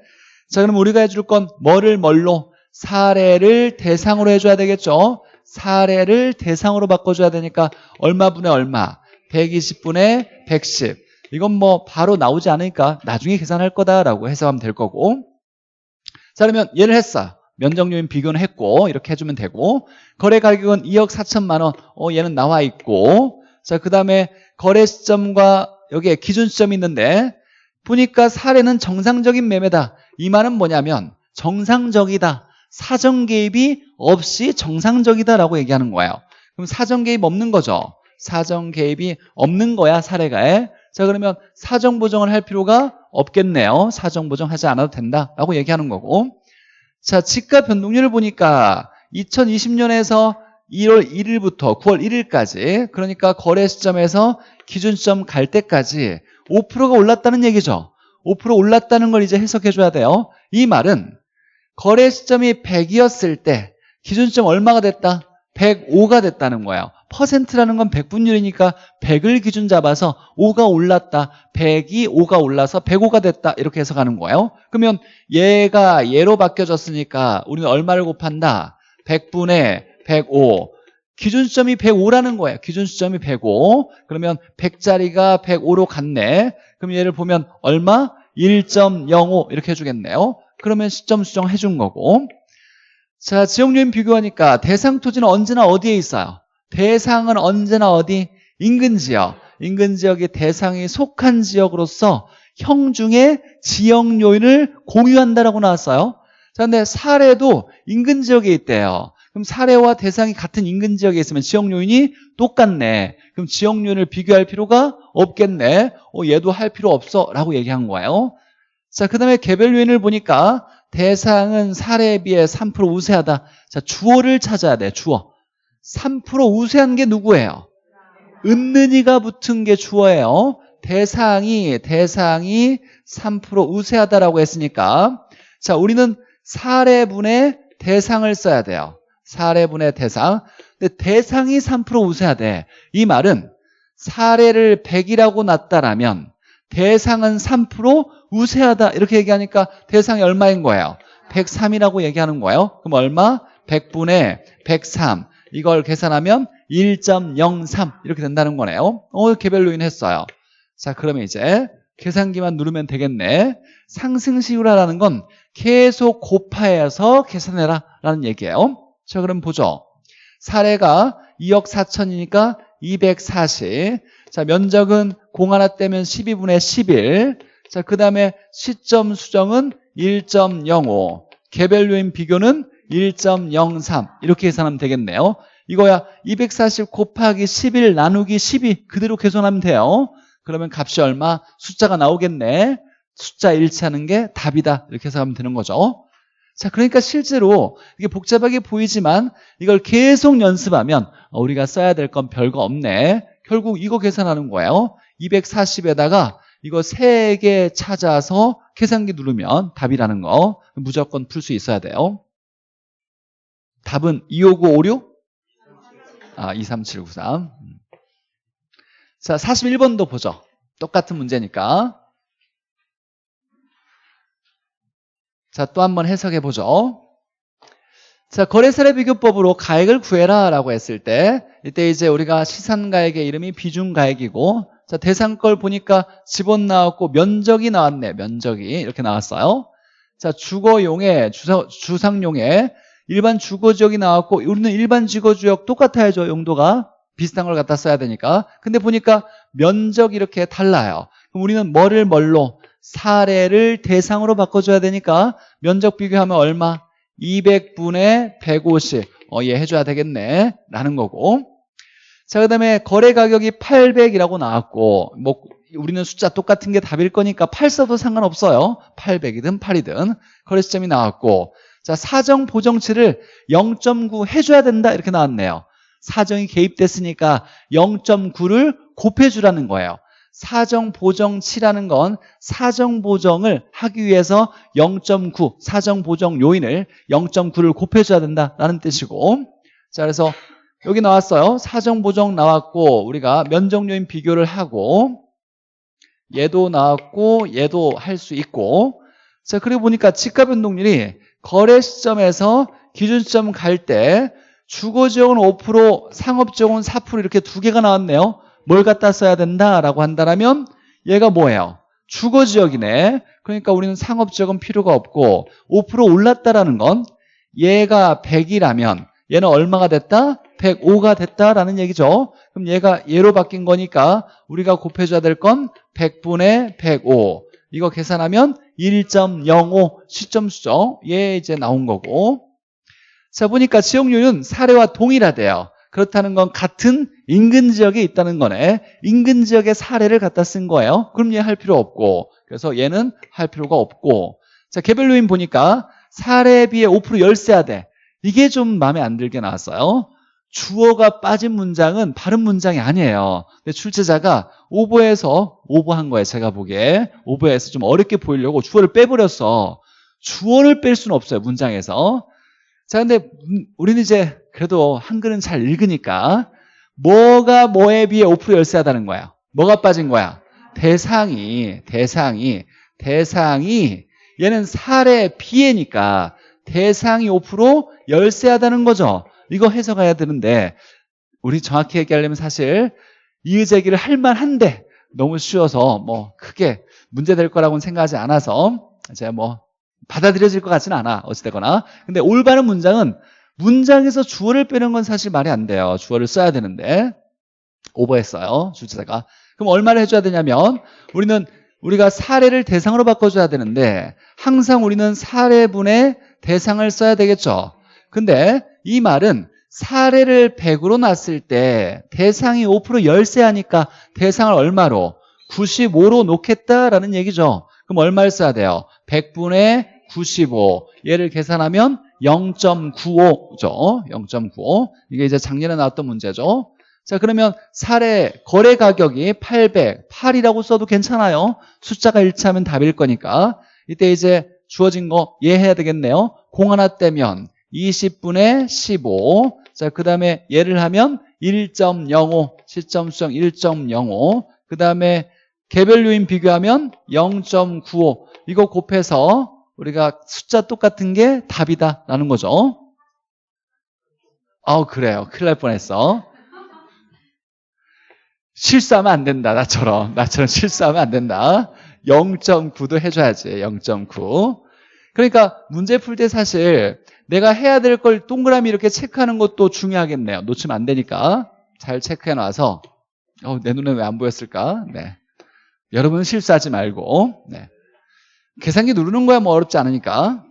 자, 그럼 우리가 해줄 건 뭐를 뭘로? 사례를 대상으로 해줘야 되겠죠. 사례를 대상으로 바꿔줘야 되니까 얼마분의 얼마? 120분의 110. 이건 뭐 바로 나오지 않으니까 나중에 계산할 거다라고 해석하면 될 거고. 자, 그러면 얘를 했어. 면적 요인 비교는 했고 이렇게 해주면 되고 거래 가격은 2억 4천만 원. 어, 얘는 나와 있고 자, 그 다음에 거래 시점과 여기에 기준 시점이 있는데 보니까 사례는 정상적인 매매다. 이 말은 뭐냐면 정상적이다. 사정 개입이 없이 정상적이다라고 얘기하는 거예요. 그럼 사정 개입 없는 거죠. 사정 개입이 없는 거야 사례가에. 자 그러면 사정 보정을 할 필요가 없겠네요. 사정 보정하지 않아도 된다라고 얘기하는 거고. 자 지가 변동률을 보니까 2020년에서 1월 1일부터 9월 1일까지 그러니까 거래 시점에서 기준 시점 갈 때까지 5%가 올랐다는 얘기죠. 5% 올랐다는 걸 이제 해석해 줘야 돼요. 이 말은 거래 시점이 100이었을 때 기준 시점 얼마가 됐다? 105가 됐다는 거예요. 퍼센트라는 건 100분율이니까 100을 기준 잡아서 5가 올랐다. 100이 5가 올라서 105가 됐다. 이렇게 해석하는 거예요. 그러면 얘가 얘로 바뀌어졌으니까 우리는 얼마를 곱한다? 100분의 105. 기준시점이 105라는 거예요. 기준시점이 105. 그러면 100짜리가 105로 갔네. 그럼 얘를 보면 얼마? 1.05 이렇게 해주겠네요. 그러면 시점 수정해 준 거고. 자, 지역요인 비교하니까 대상 토지는 언제나 어디에 있어요? 대상은 언제나 어디? 인근 지역. 인근 지역이 대상이 속한 지역으로서 형 중에 지역 요인을 공유한다라고 나왔어요. 자, 근데 사례도 인근 지역에 있대요. 그럼 사례와 대상이 같은 인근 지역에 있으면 지역 요인이 똑같네. 그럼 지역 요인을 비교할 필요가 없겠네. 어, 얘도 할 필요 없어 라고 얘기한 거예요. 자, 그 다음에 개별 요인을 보니까 대상은 사례에 비해 3% 우세하다. 자, 주어를 찾아야 돼, 주어. 3% 우세한 게 누구예요? 은는이가 붙은 게 주어예요. 대상이, 대상이 3% 우세하다라고 했으니까. 자, 우리는 사례분의 대상을 써야 돼요. 사례분의 대상. 근데 대상이 3% 우세하대. 이 말은 사례를 100이라고 놨다라면 대상은 3% 우세하다. 이렇게 얘기하니까 대상이 얼마인 거예요? 103이라고 얘기하는 거예요. 그럼 얼마? 100분의 103. 이걸 계산하면 1.03 이렇게 된다는 거네요. 어, 개별 요인 했어요. 자, 그러면 이제 계산기만 누르면 되겠네. 상승시효라는 건 계속 곱하여서 계산해라 라는 얘기예요. 자, 그럼 보죠. 사례가 2억 4천이니까 240. 자, 면적은 공 하나 떼면 12분의 11. 자, 그 다음에 시점 수정은 1.05. 개별 요인 비교는 1.03. 이렇게 계산하면 되겠네요. 이거야 240 곱하기 11 나누기 12 그대로 계산하면 돼요. 그러면 값이 얼마? 숫자가 나오겠네. 숫자 일치하는 게 답이다. 이렇게 해석하면 되는 거죠. 자, 그러니까 실제로 이게 복잡하게 보이지만 이걸 계속 연습하면 우리가 써야 될 건 별거 없네. 결국 이거 계산하는 거예요. 240에다가 이거 3개 찾아서 계산기 누르면 답이라는 거 무조건 풀 수 있어야 돼요. 답은 25956? 아, 23793. 자, 41번도 보죠. 똑같은 문제니까. 자, 또 한번 해석해 보죠. 자, 거래사례 비교법으로 가액을 구해라 라고 했을 때 이때 이제 우리가 시산가액의 이름이 비중가액이고 자, 대상 걸 보니까 집원 나왔고 면적이 나왔네. 면적이 이렇게 나왔어요. 자, 주거용에 주사, 주상용에 일반 주거지역이 나왔고 우리는 일반 주거지역 똑같아야죠. 용도가 비슷한 걸 갖다 써야 되니까. 근데 보니까 면적이 이렇게 달라요. 그럼 우리는 뭐를 뭘로 사례를 대상으로 바꿔줘야 되니까 면적 비교하면 얼마? 200분의 150. 어, 얘 해줘야 되겠네. 라는 거고. 자, 그 다음에 거래 가격이 800이라고 나왔고, 뭐, 우리는 숫자 똑같은 게 답일 거니까 8 써도 상관없어요. 800이든 8이든. 거래 시점이 나왔고. 자, 사정 보정치를 0.9 해줘야 된다. 이렇게 나왔네요. 사정이 개입됐으니까 0.9를 곱해주라는 거예요. 사정 보정치라는 건 사정 보정을 하기 위해서 0.9 사정 보정 요인을 0.9를 곱해줘야 된다라는 뜻이고 자 그래서 여기 나왔어요 사정 보정 나왔고 우리가 면적 요인 비교를 하고 얘도 나왔고 얘도 할 수 있고 자 그리고 보니까 지가 변동률이 거래 시점에서 기준 시점 갈 때 주거지역은 5% 상업지역은 4% 이렇게 두 개가 나왔네요 뭘 갖다 써야 된다라고 한다면 얘가 뭐예요? 주거지역이네. 그러니까 우리는 상업지역은 필요가 없고 5% 올랐다라는 건 얘가 100이라면 얘는 얼마가 됐다? 105가 됐다라는 얘기죠. 그럼 얘가 얘로 바뀐 거니까 우리가 곱해줘야 될 건 100분의 105. 이거 계산하면 1.05 시점수죠. 얘 이제 나온 거고. 자, 보니까 지역률은 사례와 동일하대요. 그렇다는 건 같은 인근 지역에 있다는 거네. 인근 지역의 사례를 갖다 쓴 거예요. 그럼 얘 할 필요 없고. 그래서 얘는 할 필요가 없고. 자, 개별 요인 보니까 사례에 비해 5% 열세하대. 이게 좀 마음에 안 들게 나왔어요. 주어가 빠진 문장은 바른 문장이 아니에요. 근데 출제자가 오버해서 오버한 거예요. 제가 보기에. 오버해서 좀 어렵게 보이려고 주어를 빼버렸어. 주어를 뺄 수는 없어요. 문장에서. 자, 근데 우리는 이제 그래도 한글은 잘 읽으니까 뭐가 뭐에 비해 5% 열세하다는 거야. 뭐가 빠진 거야? 대상이, 대상이, 대상이 얘는 사례 비해니까 대상이 5% 열세하다는 거죠. 이거 해석해야 되는데 우리 정확히 얘기하려면 사실 이의 제기를 할 만한데 너무 쉬워서 뭐 크게 문제될 거라고는 생각하지 않아서 제가 뭐 받아들여질 것 같지는 않아 어찌되거나. 근데 올바른 문장은 문장에서 주어를 빼는 건 사실 말이 안 돼요. 주어를 써야 되는데. 오버했어요 주제자가. 그럼 얼마를 해줘야 되냐면 우리는 우리가 사례를 대상으로 바꿔줘야 되는데 항상 우리는 사례분의 대상을 써야 되겠죠 근데 이 말은 사례를 100으로 놨을 때 대상이 5% 열세하니까 대상을 얼마로? 95로 놓겠다라는 얘기죠. 그럼 얼마를 써야 돼요? 100분의 95 얘를 계산하면 0.95죠. 0.95 이게 이제 작년에 나왔던 문제죠. 자 그러면 사례 거래 가격이 800 8이라고 써도 괜찮아요. 숫자가 일치하면 답일 거니까. 이때 이제 주어진 거 이해해야 되겠네요. 공 하나 떼면 20분의 15 자, 그 다음에 예를 하면 1.05 시점 수정 1.05 그 다음에 개별 요인 비교하면 0.95 이거 곱해서 우리가 숫자 똑같은 게 답이다라는 거죠. 아우 그래요. 큰일 날 뻔했어. 실수하면 안 된다. 나처럼. 나처럼 실수하면 안 된다. 0.9도 해줘야지. 0.9. 그러니까 문제 풀 때 사실 내가 해야 될 걸 동그라미 이렇게 체크하는 것도 중요하겠네요. 놓치면 안 되니까. 잘 체크해 놔서 어, 내 눈에 왜 안 보였을까? 네. 여러분은 실수하지 말고 네. 계산기 누르는 거야 뭐 어렵지 않으니까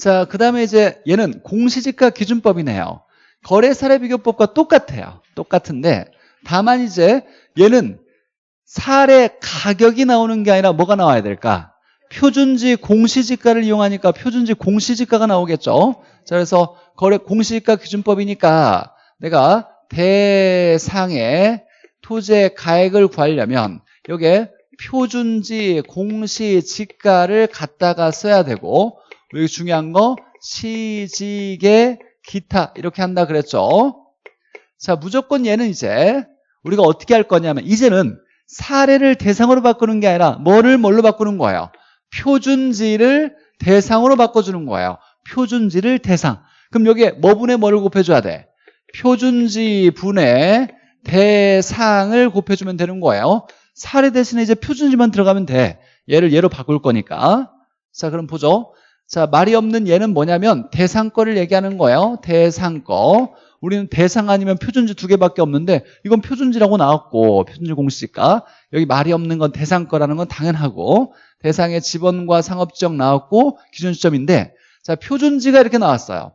자, 그 다음에 이제 얘는 공시지가 기준법이네요 거래 사례 비교법과 똑같아요 똑같은데 다만 이제 얘는 사례 가격이 나오는 게 아니라 뭐가 나와야 될까? 표준지 공시지가를 이용하니까 표준지 공시지가가 나오겠죠 자 그래서 거래 공시지가 기준법이니까 내가 대상의 토지의 가액을 구하려면 여기에 표준지 공시지가를 갖다가 써야 되고 여기 중요한 거 시직의 기타 이렇게 한다 그랬죠. 자, 무조건 얘는 이제 우리가 어떻게 할 거냐면 이제는 사례를 대상으로 바꾸는 게 아니라 뭐를 뭘로 바꾸는 거예요? 표준지를 대상으로 바꿔주는 거예요. 표준지를 대상. 그럼 여기에 뭐 분에 뭐를 곱해줘야 돼? 표준지 분에 대상을 곱해주면 되는 거예요. 사례 대신에 이제 표준지만 들어가면 돼. 얘를 얘로 바꿀 거니까. 자, 그럼 보죠. 자, 말이 없는 얘는 뭐냐면 대상 거를 얘기하는 거예요. 대상 거. 우리는 대상 아니면 표준지 두 개밖에 없는데 이건 표준지라고 나왔고 표준지 공식가 여기 말이 없는 건 대상 거라는 건 당연하고 대상의 지번과 상업지역 나왔고 기준 시점인데 자 표준지가 이렇게 나왔어요.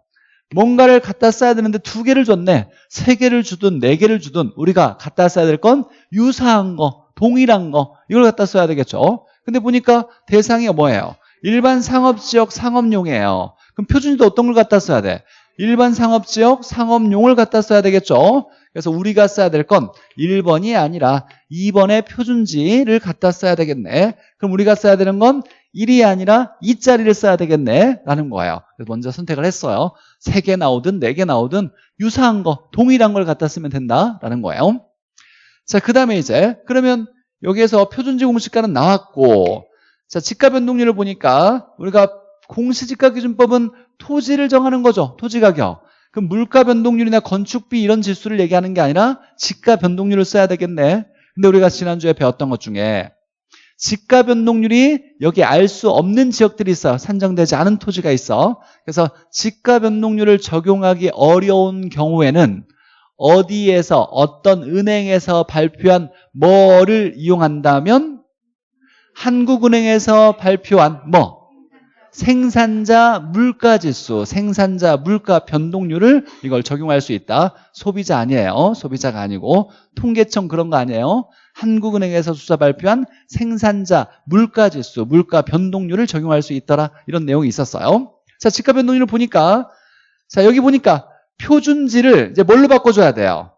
뭔가를 갖다 써야 되는데 두 개를 줬네. 세 개를 주든 네 개를 주든 우리가 갖다 써야 될 건 유사한 거, 동일한 거 이걸 갖다 써야 되겠죠. 근데 보니까 대상이 뭐예요? 일반 상업지역 상업용이에요. 그럼 표준지도 어떤 걸 갖다 써야 돼? 일반 상업지역 상업용을 갖다 써야 되겠죠. 그래서 우리가 써야 될 건 1번이 아니라 2번의 표준지를 갖다 써야 되겠네. 그럼 우리가 써야 되는 건 1이 아니라 2자리를 써야 되겠네 라는 거예요. 먼저 선택을 했어요. 3개 나오든 4개 나오든 유사한 거, 동일한 걸 갖다 쓰면 된다라는 거예요. 자, 그 다음에 이제 그러면 여기에서 표준지 공식가는 나왔고 자, 지가 변동률을 보니까 우리가 공시지가 기준법은 토지를 정하는 거죠. 토지 가격. 그럼 물가 변동률이나 건축비 이런 지수를 얘기하는 게 아니라 지가 변동률을 써야 되겠네. 근데 우리가 지난주에 배웠던 것 중에 지가 변동률이 여기 알 수 없는 지역들이 있어. 산정되지 않은 토지가 있어. 그래서 지가 변동률을 적용하기 어려운 경우에는 어디에서 어떤 은행에서 발표한 뭐를 이용한다면 한국은행에서 발표한 뭐 생산자 물가 지수, 생산자 물가 변동률을 이걸 적용할 수 있다. 소비자 아니에요. 소비자가 아니고 통계청 그런 거 아니에요. 한국은행에서 수사 발표한 생산자 물가 지수, 물가 변동률을 적용할 수 있더라. 이런 내용이 있었어요. 자, 지가 변동률을 보니까 자, 여기 보니까 표준지를 이제 뭘로 바꿔 줘야 돼요?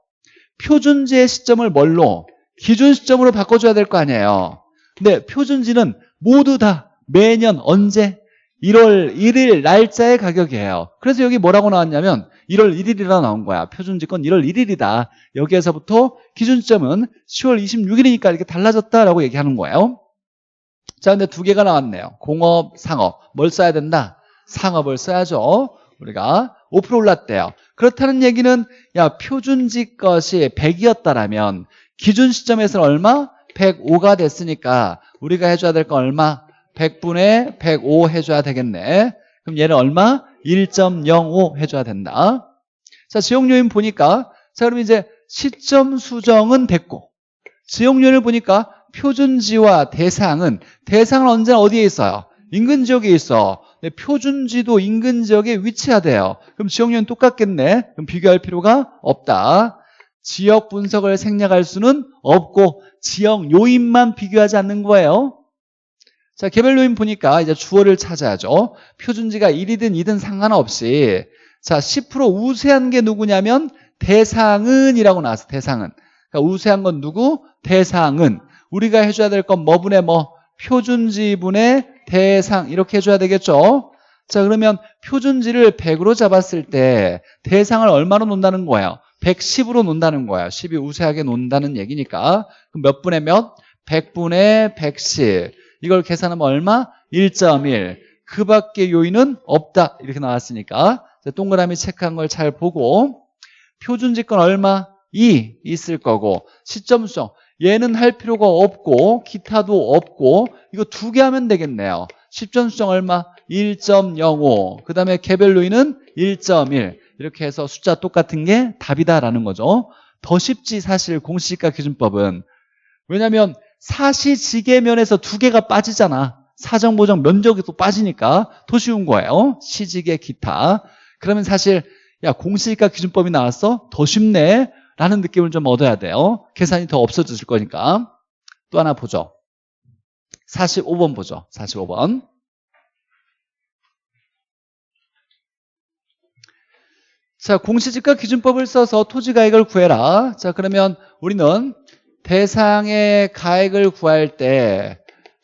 표준지의 시점을 뭘로? 기준 시점으로 바꿔 줘야 될 거 아니에요. 근데 표준지는 모두 다 매년 언제? 1월 1일 날짜의 가격이에요. 그래서 여기 뭐라고 나왔냐면 1월 1일이라 나온 거야. 표준지건 1월 1일이다. 여기에서부터 기준점은 10월 26일이니까 이렇게 달라졌다라고 얘기하는 거예요. 자, 근데 두 개가 나왔네요. 공업, 상업. 뭘 써야 된다? 상업을 써야죠. 우리가 5% 올랐대요. 그렇다는 얘기는 야 표준지 것이 100이었다라면 기준 시점에서는 얼마? 105가 됐으니까 우리가 해줘야 될 건 얼마? 100분의 105 해줘야 되겠네. 그럼 얘는 얼마? 1.05 해줘야 된다. 자, 지역 요인 보니까 자, 그럼 이제 시점 수정은 됐고 지역 요인을 보니까 표준지와 대상은 대상은 언제나 어디에 있어요? 인근 지역에 있어. 표준지도 인근 지역에 위치하대요. 그럼 지역 요인 똑같겠네. 그럼 비교할 필요가 없다. 지역 분석을 생략할 수는 없고 지역 요인만 비교하지 않는 거예요. 자, 개별 요인 보니까 이제 주어를 찾아야죠. 표준지가 1이든 2든 상관없이 자, 10% 우세한 게 누구냐면 대상은 이라고 나왔어. 대상은. 그러니까 우세한 건 누구? 대상은. 우리가 해줘야 될 건 뭐분의 뭐? 표준지분의 대상 이렇게 해줘야 되겠죠. 자 그러면 표준지를 100으로 잡았을 때 대상을 얼마로 놓는다는 거예요? 110으로 놓는다는 거야. 10이 우세하게 놓는다는 얘기니까. 그럼 몇 분의 몇? 100분의 110. 이걸 계산하면 얼마? 1.1. 그 밖에 요인은 없다. 이렇게 나왔으니까. 동그라미 체크한 걸 잘 보고 표준지권 얼마? 2 있을 거고 시점 수정 얘는 할 필요가 없고 기타도 없고 이거 두 개 하면 되겠네요. 시점 수정 얼마? 1.05. 그 다음에 개별 요인은 1.1. 이렇게 해서 숫자 똑같은 게 답이다라는 거죠. 더 쉽지 사실 공시지가 기준법은. 왜냐하면 사시지계면에서 두 개가 빠지잖아. 사정보정 면적이 또 빠지니까 더 쉬운 거예요. 시지계 기타. 그러면 사실 야 공시지가 기준법이 나왔어? 더 쉽네. 라는 느낌을 좀 얻어야 돼요. 계산이 더 없어질 거니까. 또 하나 보죠. 45번 보죠. 45번. 자, 공시지가 기준법을 써서 토지가액을 구해라. 자, 그러면 우리는 대상의 가액을 구할 때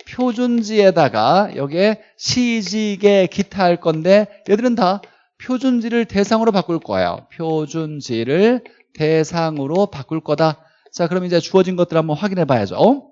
표준지에다가 여기에 시지개 기타 할 건데 얘들은 다 표준지를 대상으로 바꿀 거예요. 표준지를 대상으로 바꿀 거다. 자, 그럼 이제 주어진 것들 한번 확인해 봐야죠.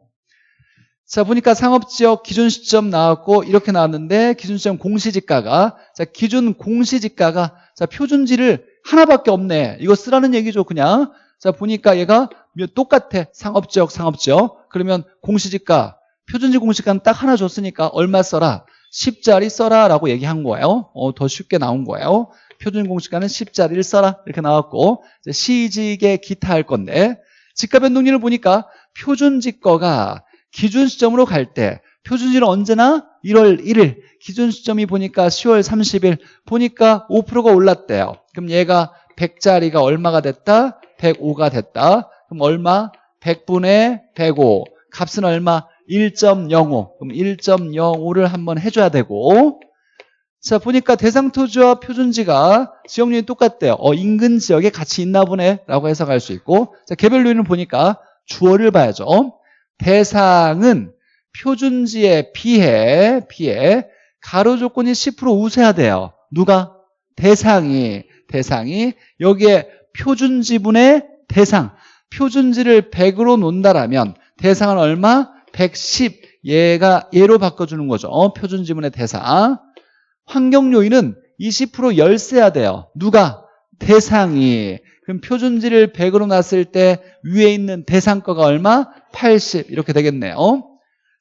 자, 보니까 상업지역 기준 시점 나왔고 이렇게 나왔는데 기준 시점 공시지가가 자, 기준 공시지가가 자, 표준지를 하나밖에 없네. 이거 쓰라는 얘기죠, 그냥. 자, 보니까 얘가 똑같아. 상업지역, 상업지역. 그러면 공시지가 표준지 공시가는 딱 하나 줬으니까 얼마 써라? 10짜리 써라 라고 얘기한 거예요. 어, 더 쉽게 나온 거예요. 표준 공시가는 10짜리를 써라 이렇게 나왔고 시직의 기타 할 건데 지가 변동률을 보니까 표준지 거가 기준 시점으로 갈 때 표준지는 언제나 1월 1일 기준 시점이 보니까 10월 30일 보니까 5%가 올랐대요. 그럼 얘가 100짜리가 얼마가 됐다? 105가 됐다. 그럼 얼마? 100분의 105 값은 얼마? 1.05 그럼 1.05를 한번 해줘야 되고. 자 보니까 대상 토지와 표준지가 지역률이 똑같대요. 어, 인근 지역에 같이 있나 보네. 라고 해석할 수 있고. 자 개별 요인을 보니까 주어를 봐야죠. 대상은 표준지에 비해 비해 가로 조건이 10% 우세야 돼요. 누가? 대상이. 대상이 여기에 표준지분의 대상 표준지를 100으로 놓는다라면 대상은 얼마? 110 얘가 얘로 바꿔주는 거죠. 어, 표준 지문의 대상. 환경 요인은 20% 열세야 돼요. 누가? 대상이. 그럼 표준지를 100으로 놨을 때 위에 있는 대상 거가 얼마? 80 이렇게 되겠네요.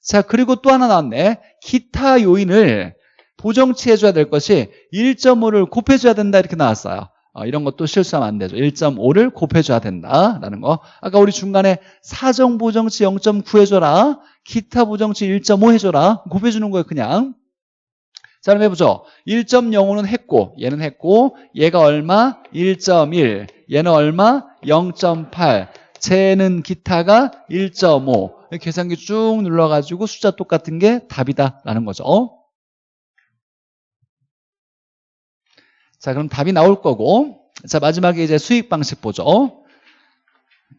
자 그리고 또 하나 나왔네. 기타 요인을 보정치 해줘야 될 것이 1.5를 곱해줘야 된다 이렇게 나왔어요 어, 이런 것도 실수하면 안 되죠. 1.5를 곱해줘야 된다라는 거. 아까 우리 중간에 사정 보정치 0.9 해줘라 기타 보정치 1.5 해줘라 곱해주는 거예요 그냥. 자 그럼 해보죠. 1.05는 했고 얘는 했고 얘가 얼마? 1.1 얘는 얼마? 0.8 쟤는 기타가 1.5 계산기 쭉 눌러가지고 숫자 똑같은 게 답이다 라는 거죠 자, 그럼 답이 나올 거고. 자, 마지막에 이제 수익 방식 보죠.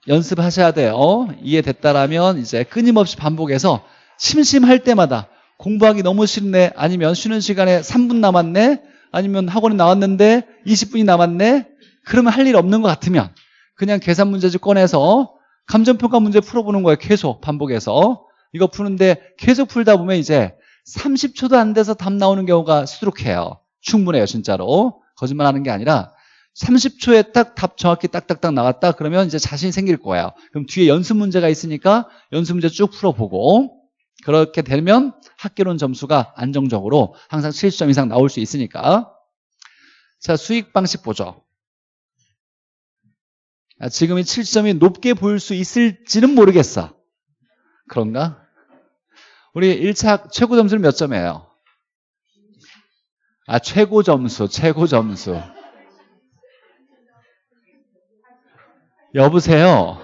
연습하셔야 돼요. 이해됐다라면 이제 끊임없이 반복해서 심심할 때마다 공부하기 너무 싫네. 아니면 쉬는 시간에 3분 남았네. 아니면 학원에 나왔는데 20분이 남았네. 그러면 할 일 없는 것 같으면 그냥 계산 문제집 꺼내서 감정평가 문제 풀어보는 거예요. 계속 반복해서. 이거 푸는데 계속 풀다 보면 이제 30초도 안 돼서 답 나오는 경우가 수두룩해요. 충분해요, 진짜로. 거짓말하는 게 아니라 30초에 딱 답 정확히 딱딱딱 나왔다 그러면 이제 자신이 생길 거예요 그럼 뒤에 연습 문제가 있으니까 연습 문제 쭉 풀어보고 그렇게 되면 학교론 점수가 안정적으로 항상 70점 이상 나올 수 있으니까 자 수익 방식 보죠 아, 지금 이 7점이 높게 보일 수 있을지는 모르겠어 그런가? 우리 1차 최고 점수는 몇 점이에요? 아, 최고 점수, 최고 점수. 여보세요.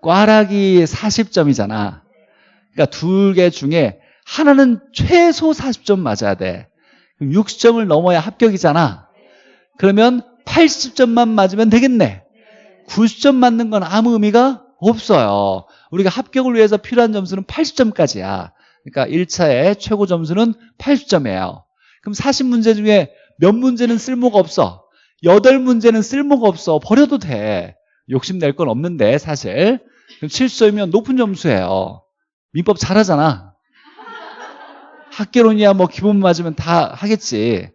꽈락이 40점이잖아. 그러니까 두개 중에 하나는 최소 40점 맞아야 돼. 그럼 60점을 넘어야 합격이잖아. 그러면 80점만 맞으면 되겠네. 90점 맞는 건 아무 의미가 없어요. 우리가 합격을 위해서 필요한 점수는 80점까지야. 그러니까 1차의 최고 점수는 80점이에요. 그럼 40문제 중에 몇 문제는 쓸모가 없어? 8문제는 쓸모가 없어. 버려도 돼. 욕심낼 건 없는데 사실. 그럼 7점이면 높은 점수예요. 민법 잘하잖아. 학계론이야 뭐 기본 맞으면 다 하겠지.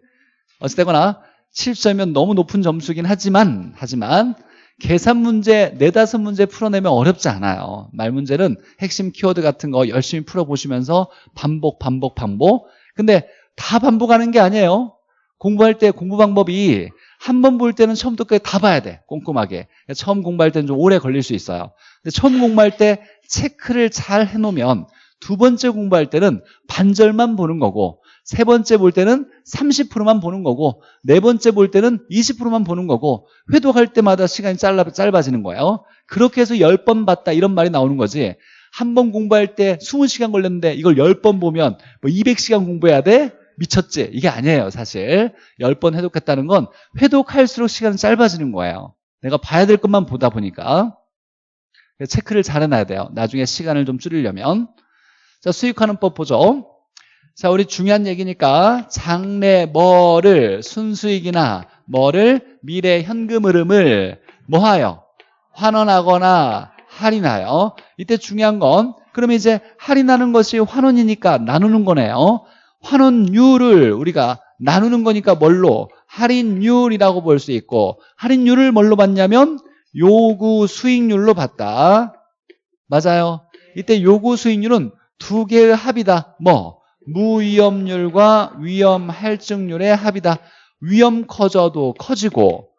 어찌되거나 7점이면 너무 높은 점수긴 하지만 하지만 계산 문제 네다섯 문제 풀어내면 어렵지 않아요. 말 문제는 핵심 키워드 같은 거 열심히 풀어보시면서 반복 반복 반복. 근데 다 반복하는 게 아니에요. 공부할 때 공부 방법이 한 번 볼 때는 처음부터 끝까지 다 봐야 돼 꼼꼼하게. 처음 공부할 때는 좀 오래 걸릴 수 있어요. 근데 처음 공부할 때 체크를 잘 해놓으면 두 번째 공부할 때는 반절만 보는 거고 세 번째 볼 때는 30%만 보는 거고 네 번째 볼 때는 20%만 보는 거고 회독할 때마다 시간이 짧아, 짧아지는 거예요 그렇게 해서 10번 봤다 이런 말이 나오는 거지 한 번 공부할 때 20시간 걸렸는데 이걸 10번 보면 뭐 200시간 공부해야 돼? 미쳤지? 이게 아니에요 사실 10번 회독했다는 건 회독할수록 시간이 짧아지는 거예요 내가 봐야 될 것만 보다 보니까 체크를 잘 해놔야 돼요. 나중에 시간을 좀 줄이려면. 자, 수익하는 법 보죠. 자, 우리 중요한 얘기니까 장래 뭐를 순수익이나 뭐를 미래 현금 흐름을 뭐하여 환원하거나 할인하여 이때 중요한 건 그럼 이제 할인하는 것이 환원이니까 나누는 거네요. 환원율을 우리가 나누는 거니까 뭘로 할인율이라고 볼 수 있고 할인율을 뭘로 봤냐면 요구 수익률로 봤다. 맞아요. 이때 요구 수익률은 두 개의 합이다. 뭐 무위험률과 위험 할증률의 합이다. 위험 커져도 커지고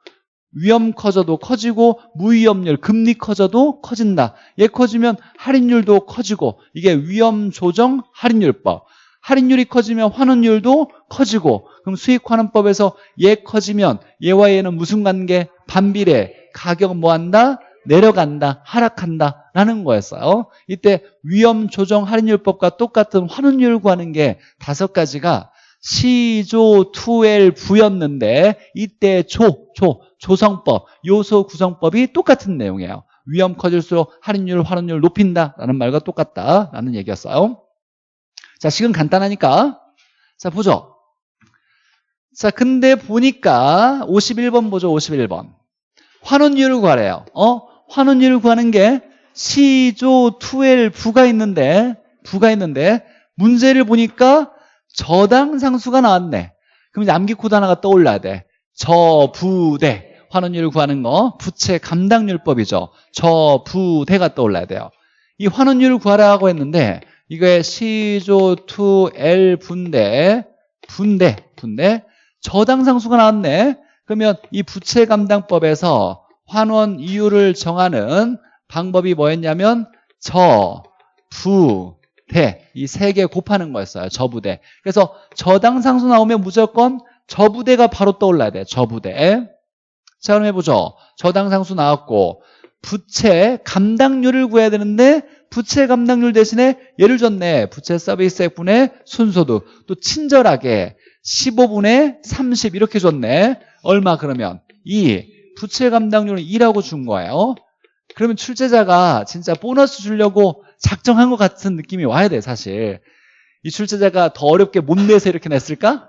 위험 커져도 커지고 무위험률 금리 커져도 커진다. 얘 커지면 할인율도 커지고 이게 위험 조정 할인율법. 할인율이 커지면 환원율도 커지고 그럼 수익환원법에서 얘 커지면 얘와 얘는 무슨 관계? 반비례. 가격 뭐한다? 내려간다, 하락한다 라는 거였어요. 이때 위험 조정 할인율법과 똑같은 환원율 구하는 게 다섯 가지가 시조 2L 부였는데 이때 조, 조, 조성법, 요소 구성법이 똑같은 내용이에요. 위험 커질수록 할인율, 환원율 높인다라는 말과 똑같다라는 얘기였어요. 자, 지금 간단하니까 자, 보죠. 자, 근데 보니까 51번 보죠. 51번. 환원율을 구하래요. 어? 환원율을 구하는 게 시조 2L 부가 있는데 부가 있는데 문제를 보니까 저당 상수가 나왔네. 그럼 이제 암기 코드 하나가 떠올라야 돼. 저부대 환원율을 구하는 거 부채 감당률법이죠. 저부대가 떠올라야 돼요. 이 환원율을 구하라고 했는데 이거에 시조 2L 분대 분대 분대 저당 상수가 나왔네. 그러면 이 부채 감당법에서 환원 이유를 정하는 방법이 뭐였냐면 저, 부, 대 이 세 개 곱하는 거였어요. 저부대. 그래서 저당 상수 나오면 무조건 저부대가 바로 떠올라야 돼. 저부대. 자 그럼 해보죠. 저당 상수 나왔고 부채 감당률을 구해야 되는데 부채 감당률 대신에 예를 줬네. 부채 서비스액분의 순소득. 또 친절하게 15분의 30 이렇게 줬네. 얼마 그러면? 2. 부채 감당률은 2라고 준 거예요. 그러면 출제자가 진짜 보너스 주려고 작정한 것 같은 느낌이 와야 돼 사실. 이 출제자가 더 어렵게 못 내서 이렇게 냈을까?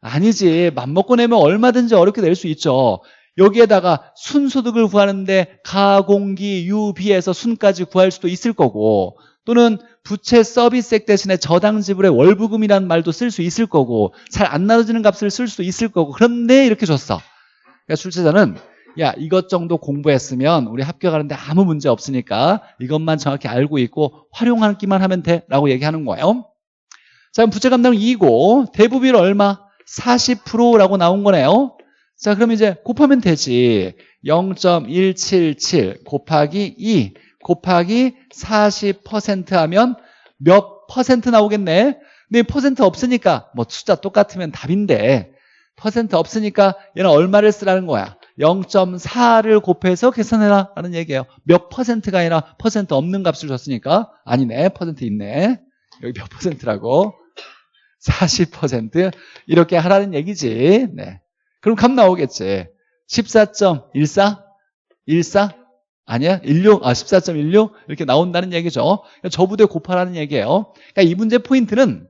아니지. 맘먹고 내면 얼마든지 어렵게 낼 수 있죠. 여기에다가 순소득을 구하는데 가공기 유비에서 순까지 구할 수도 있을 거고 또는 부채 서비스액 대신에 저당 지불의 월부금이라는 말도 쓸 수 있을 거고 잘 안 나눠지는 값을 쓸 수도 있을 거고 그런데 이렇게 줬어. 그러니까 출제자는 야 이것 정도 공부했으면 우리 합격하는데 아무 문제 없으니까 이것만 정확히 알고 있고 활용하기만 하면 돼 라고 얘기하는 거예요. 자 그럼 부채 감당은 2고 대부비율 얼마? 40%라고 나온 거네요. 자, 그럼 이제 곱하면 되지. 0.177 곱하기 2 곱하기 40% 하면 몇 퍼센트 나오겠네? 근데 퍼센트 없으니까 뭐 숫자 똑같으면 답인데 퍼센트 없으니까 얘는 얼마를 쓰라는 거야? 0.4를 곱해서 계산해라 라는 얘기예요. 몇 퍼센트가 아니라 퍼센트 없는 값을 줬으니까 아니네. 퍼센트 있네. 여기 몇 퍼센트라고? 40% 이렇게 하라는 얘기지. 네. 그럼 값 나오겠지. 14.14? 14? 아니야? 16? 아, 14.16? 이렇게 나온다는 얘기죠. 저부대 곱하라는 얘기예요. 그러니까 이 문제 포인트는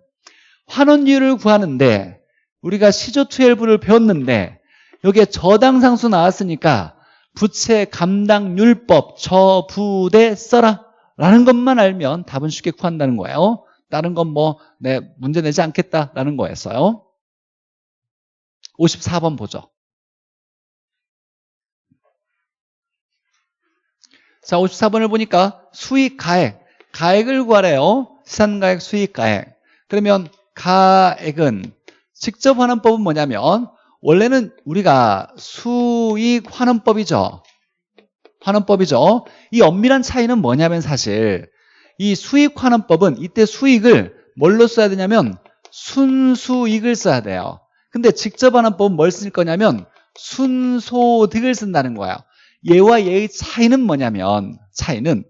환원율을 구하는데 우리가 시조 12를 배웠는데 여기에 저당 상수 나왔으니까 부채 감당률법 저부대 써라 라는 것만 알면 답은 쉽게 구한다는 거예요. 다른 건 뭐, 네, 문제 내지 않겠다라는 거였어요. 54번 보죠. 자, 54번을 보니까 수익 가액, 가액을 구하래요. 시산가액, 수익 가액. 그러면 가액은 직접 환원법은 뭐냐면 원래는 우리가 수익 환원법이죠. 환원법이죠. 이 엄밀한 차이는 뭐냐면 사실 이 수익 환원법은 이때 수익을 뭘로 써야 되냐면 순수익을 써야 돼요. 근데 직접 환원법은 뭘 쓸 거냐면 순소득을 쓴다는 거예요. 얘와 얘의 차이는 뭐냐면 차이는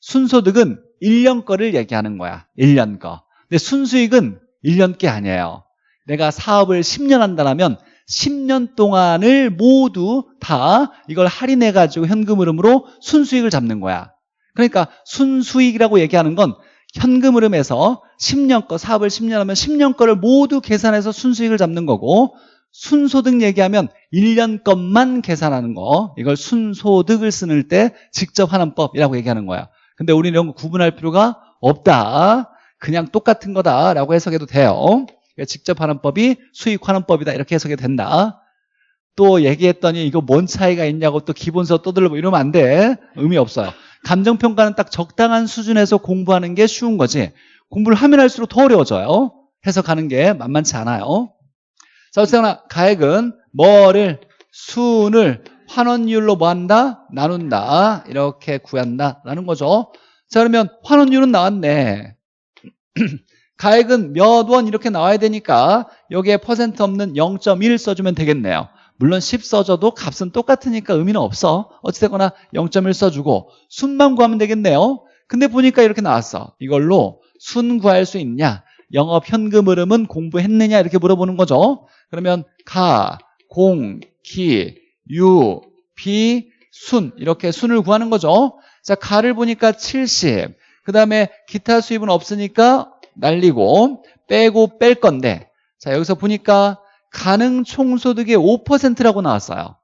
순소득은 1년 거를 얘기하는 거야. 1년 거. 근데 순수익은 1년 게 아니에요. 내가 사업을 10년 한다면 10년 동안을 모두 다 이걸 할인해가지고 현금 흐름으로 순수익을 잡는 거야. 그러니까 순수익이라고 얘기하는 건 현금 흐름에서 10년 거 사업을 10년 하면 10년 거를 모두 계산해서 순수익을 잡는 거고 순소득 얘기하면 1년 것만 계산하는 거. 이걸 순소득을 쓰는 때 직접 하는 법이라고 얘기하는 거야. 근데 우리는 이런 거 구분할 필요가 없다. 그냥 똑같은 거다라고 해석해도 돼요 그러니까 직접 하는 법이 수익 환원법이다 이렇게 해석이 된다 또 얘기했더니 이거 뭔 차이가 있냐고 또 기본서 떠들고 이러면 안 돼 의미 없어요 감정평가는 딱 적당한 수준에서 공부하는 게 쉬운 거지 공부를 하면 할수록 더 어려워져요 해석하는 게 만만치 않아요 자, 어쨌거나 가액은 뭐를 순을 환원율로 뭐 한다? 나눈다. 이렇게 구한다라는 거죠. 자, 그러면 환원율은 나왔네. 가액은 몇 원 이렇게 나와야 되니까 여기에 퍼센트 없는 0.1 써주면 되겠네요. 물론 10 써줘도 값은 똑같으니까 의미는 없어. 어찌됐거나 0.1 써주고 순만 구하면 되겠네요. 근데 보니까 이렇게 나왔어. 이걸로 순 구할 수 있냐? 영업 현금 흐름은 공부했느냐? 이렇게 물어보는 거죠. 그러면 가, 공, 기, 유, 비, 순 이렇게 순을 구하는 거죠. 자, 가를 보니까 70. 그 다음에 기타 수입은 없으니까 날리고 빼고 뺄 건데 자 여기서 보니까 가능 총소득의 5%라고 나왔어요.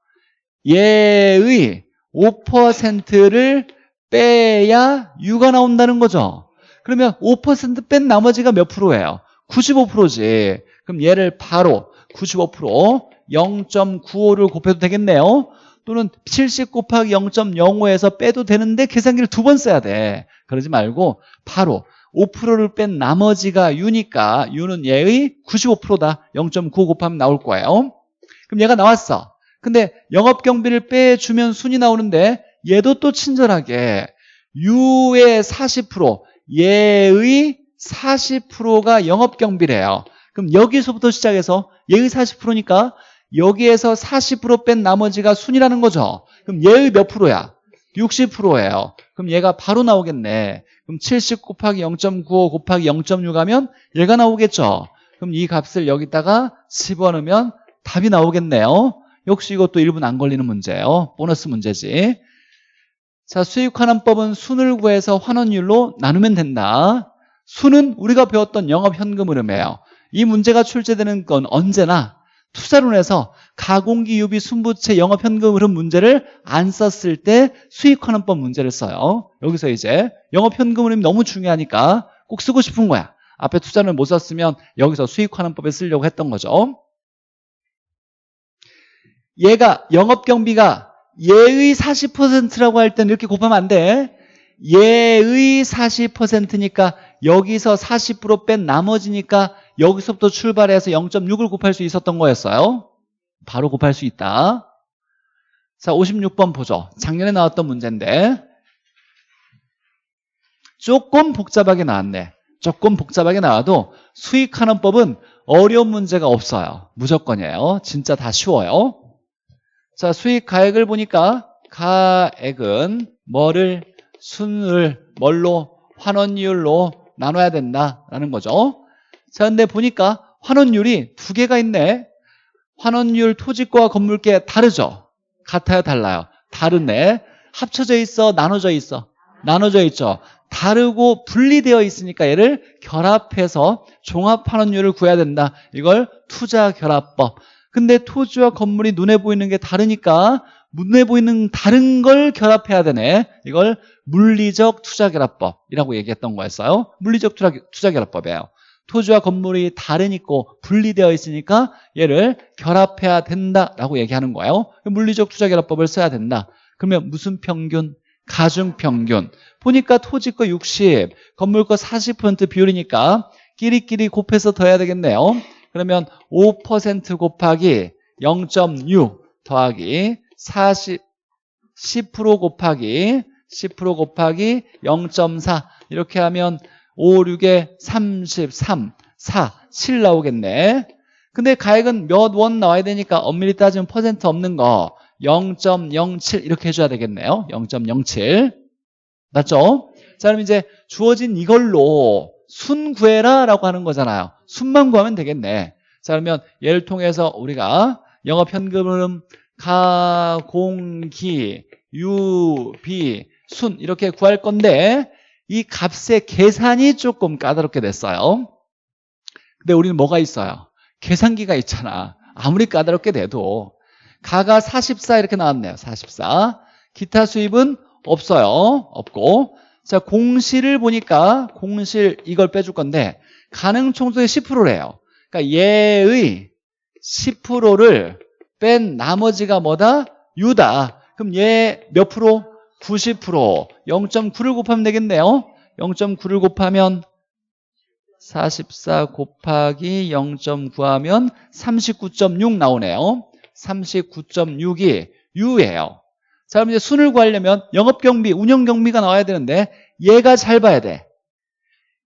얘의 5%를 빼야 유가 나온다는 거죠. 그러면 5%뺀 나머지가 몇 프로예요? 95%지. 그럼 얘를 바로 95% 0.95를 곱해도 되겠네요. 또는 70 곱하기 0.05에서 빼도 되는데 계산기를 두 번 써야 돼. 그러지 말고 바로 5%를 뺀 나머지가 U니까 U는 얘의 95%다. 0.95 곱하면 나올 거예요. 그럼 얘가 나왔어. 근데 영업경비를 빼주면 순이 나오는데 얘도 또 친절하게 U의 40% 얘의 40%가 영업경비래요. 그럼 여기서부터 시작해서 얘의 40%니까 여기에서 40%뺀 나머지가 순이라는 거죠. 그럼 얘의 몇 프로야? 60%예요. 그럼 얘가 바로 나오겠네. 그럼 70 곱하기 0.95 곱하기 0.6 하면 얘가 나오겠죠. 그럼 이 값을 여기다가 집어넣으면 답이 나오겠네요. 역시 이것도 1분 안 걸리는 문제예요. 보너스 문제지. 자, 수익환원법은 순을 구해서 환원율로 나누면 된다. 순은 우리가 배웠던 영업현금 흐름이에요. 이 문제가 출제되는 건 언제나 투자론에서 가공기 유비 순부채 영업 현금 흐름 문제를 안 썼을 때 수익환원법 문제를 써요. 여기서 이제 영업 현금 흐름이 너무 중요하니까 꼭 쓰고 싶은 거야. 앞에 투자를 못 썼으면 여기서 수익환원법에 쓰려고 했던 거죠. 얘가 영업 경비가 얘의 40%라고 할 때는 이렇게 곱하면 안 돼. 얘의 40%니까 여기서 40%뺀 나머지니까 여기서부터 출발해서 0.6을 곱할 수 있었던 거였어요. 바로 곱할 수 있다. 자, 56번 보죠. 작년에 나왔던 문제인데 조금 복잡하게 나왔네. 조금 복잡하게 나와도 수익하는 법은 어려운 문제가 없어요. 무조건이에요. 진짜 다 쉬워요. 자, 수익 가액을 보니까 가액은 뭐를 순을 뭘로 환원율로 나눠야 된다라는 거죠. 자, 근데 보니까 환원율이 두 개가 있네. 환원율 토지과 건물계 다르죠? 같아요, 달라요? 다르네. 합쳐져 있어, 나눠져 있어? 나눠져 있죠. 다르고 분리되어 있으니까 얘를 결합해서 종합환원율을 구해야 된다. 이걸 투자결합법. 근데 토지와 건물이 눈에 보이는 게 다르니까 눈에 보이는 다른 걸 결합해야 되네. 이걸 물리적 투자결합법이라고 얘기했던 거였어요. 물리적 투자결합법이에요. 토지와 건물이 다르니까 분리되어 있으니까 얘를 결합해야 된다라고 얘기하는 거예요. 물리적 투자결합법을 써야 된다. 그러면 무슨 평균? 가중평균. 보니까 토지 거 60, 건물 거 40% 비율이니까 끼리끼리 곱해서 더해야 되겠네요. 그러면 5% 곱하기 0.6 더하기 40, 10% 곱하기 10% 곱하기 0.4 이렇게 하면 5, 6에 33, 4, 7 나오겠네. 근데 가액은 몇 원 나와야 되니까 엄밀히 따지면 퍼센트 없는 거 0.07 이렇게 해줘야 되겠네요. 0.07 맞죠? 자 그럼 이제 주어진 이걸로 순 구해라 라고 하는 거잖아요. 순만 구하면 되겠네. 자 그러면 얘를 통해서 우리가 영업 현금은 가, 공, 기, 유, 비 순 이렇게 구할 건데 이 값의 계산이 조금 까다롭게 됐어요. 근데 우리는 뭐가 있어요? 계산기가 있잖아. 아무리 까다롭게 돼도 가가 44 이렇게 나왔네요. 44. 기타 수입은 없어요. 없고. 자, 공실을 보니까 공실 이걸 빼줄 건데 가능 총수의 10%래요. 그러니까 얘의 10%를 뺀 나머지가 뭐다? 유다. 그럼 얘 몇 프로? 90%. 0.9를 곱하면 되겠네요. 0.9를 곱하면 44 곱하기 0.9 하면 39.6 나오네요. 39.6이 유예요. 자, 그럼 이제 순을 구하려면 영업경비, 운영경비가 나와야 되는데 얘가 잘 봐야 돼.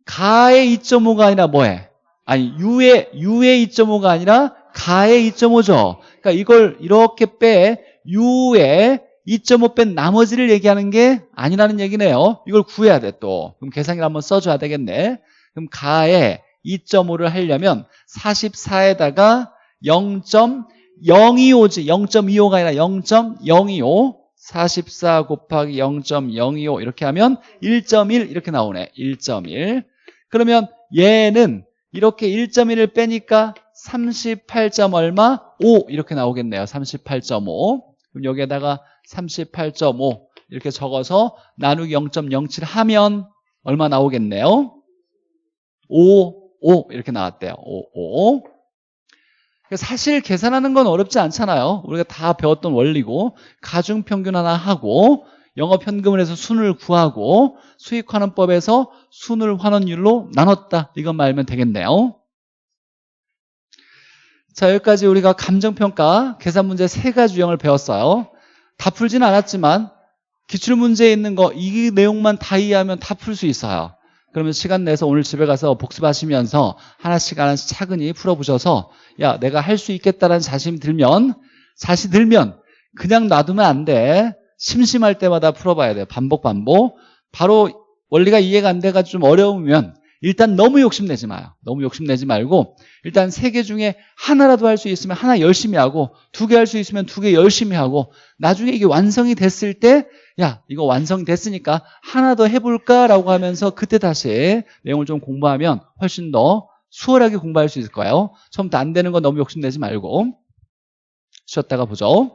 가의 2.5가 아니라 뭐해? 아니, 유의, 유의 2.5가 아니라 가의 2.5죠. 그러니까 이걸 이렇게 빼, 유의 2.5뺀 나머지를 얘기하는 게 아니라는 얘기네요. 이걸 구해야 돼, 또. 그럼 계산기를 한번 써줘야 되겠네. 그럼 가에 2.5를 하려면 44에다가 0.025지 0.25가 아니라 0.025 44 곱하기 0.025 이렇게 하면 1.1 이렇게 나오네 1.1 그러면 얘는 이렇게 1.1을 빼니까 38점 얼마? 5 이렇게 나오겠네요 38.5 그럼 여기에다가 38.5 이렇게 적어서 나누기 0.07 하면 얼마 나오겠네요 5, 5 이렇게 나왔대요. 5, 5. 사실 계산하는 건 어렵지 않잖아요. 우리가 다 배웠던 원리고 가중평균 하나 하고 영업현금을 해서 순을 구하고 수익환원법에서 순을 환원율로 나눴다. 이것만 알면 되겠네요. 자 여기까지 우리가 감정평가 계산 문제 세 가지 유형을 배웠어요. 다 풀지는 않았지만 기출문제에 있는 거 이 내용만 다 이해하면 다 풀 수 있어요. 그러면 시간 내서 오늘 집에 가서 복습하시면서 하나씩 하나씩 차근히 풀어보셔서 야 내가 할 수 있겠다라는 자신이 들면 자신 들면 그냥 놔두면 안 돼. 심심할 때마다 풀어봐야 돼. 반복 반복. 바로 원리가 이해가 안 돼가지고 좀 어려우면 일단 너무 욕심내지 마요. 너무 욕심내지 말고 일단 세 개 중에 하나라도 할 수 있으면 하나 열심히 하고 두 개 할 수 있으면 두 개 열심히 하고 나중에 이게 완성이 됐을 때 야 이거 완성됐으니까 하나 더 해볼까라고 하면서 그때 다시 내용을 좀 공부하면 훨씬 더 수월하게 공부할 수 있을 거예요. 처음부터 안 되는 건 너무 욕심내지 말고 쉬었다가 보죠.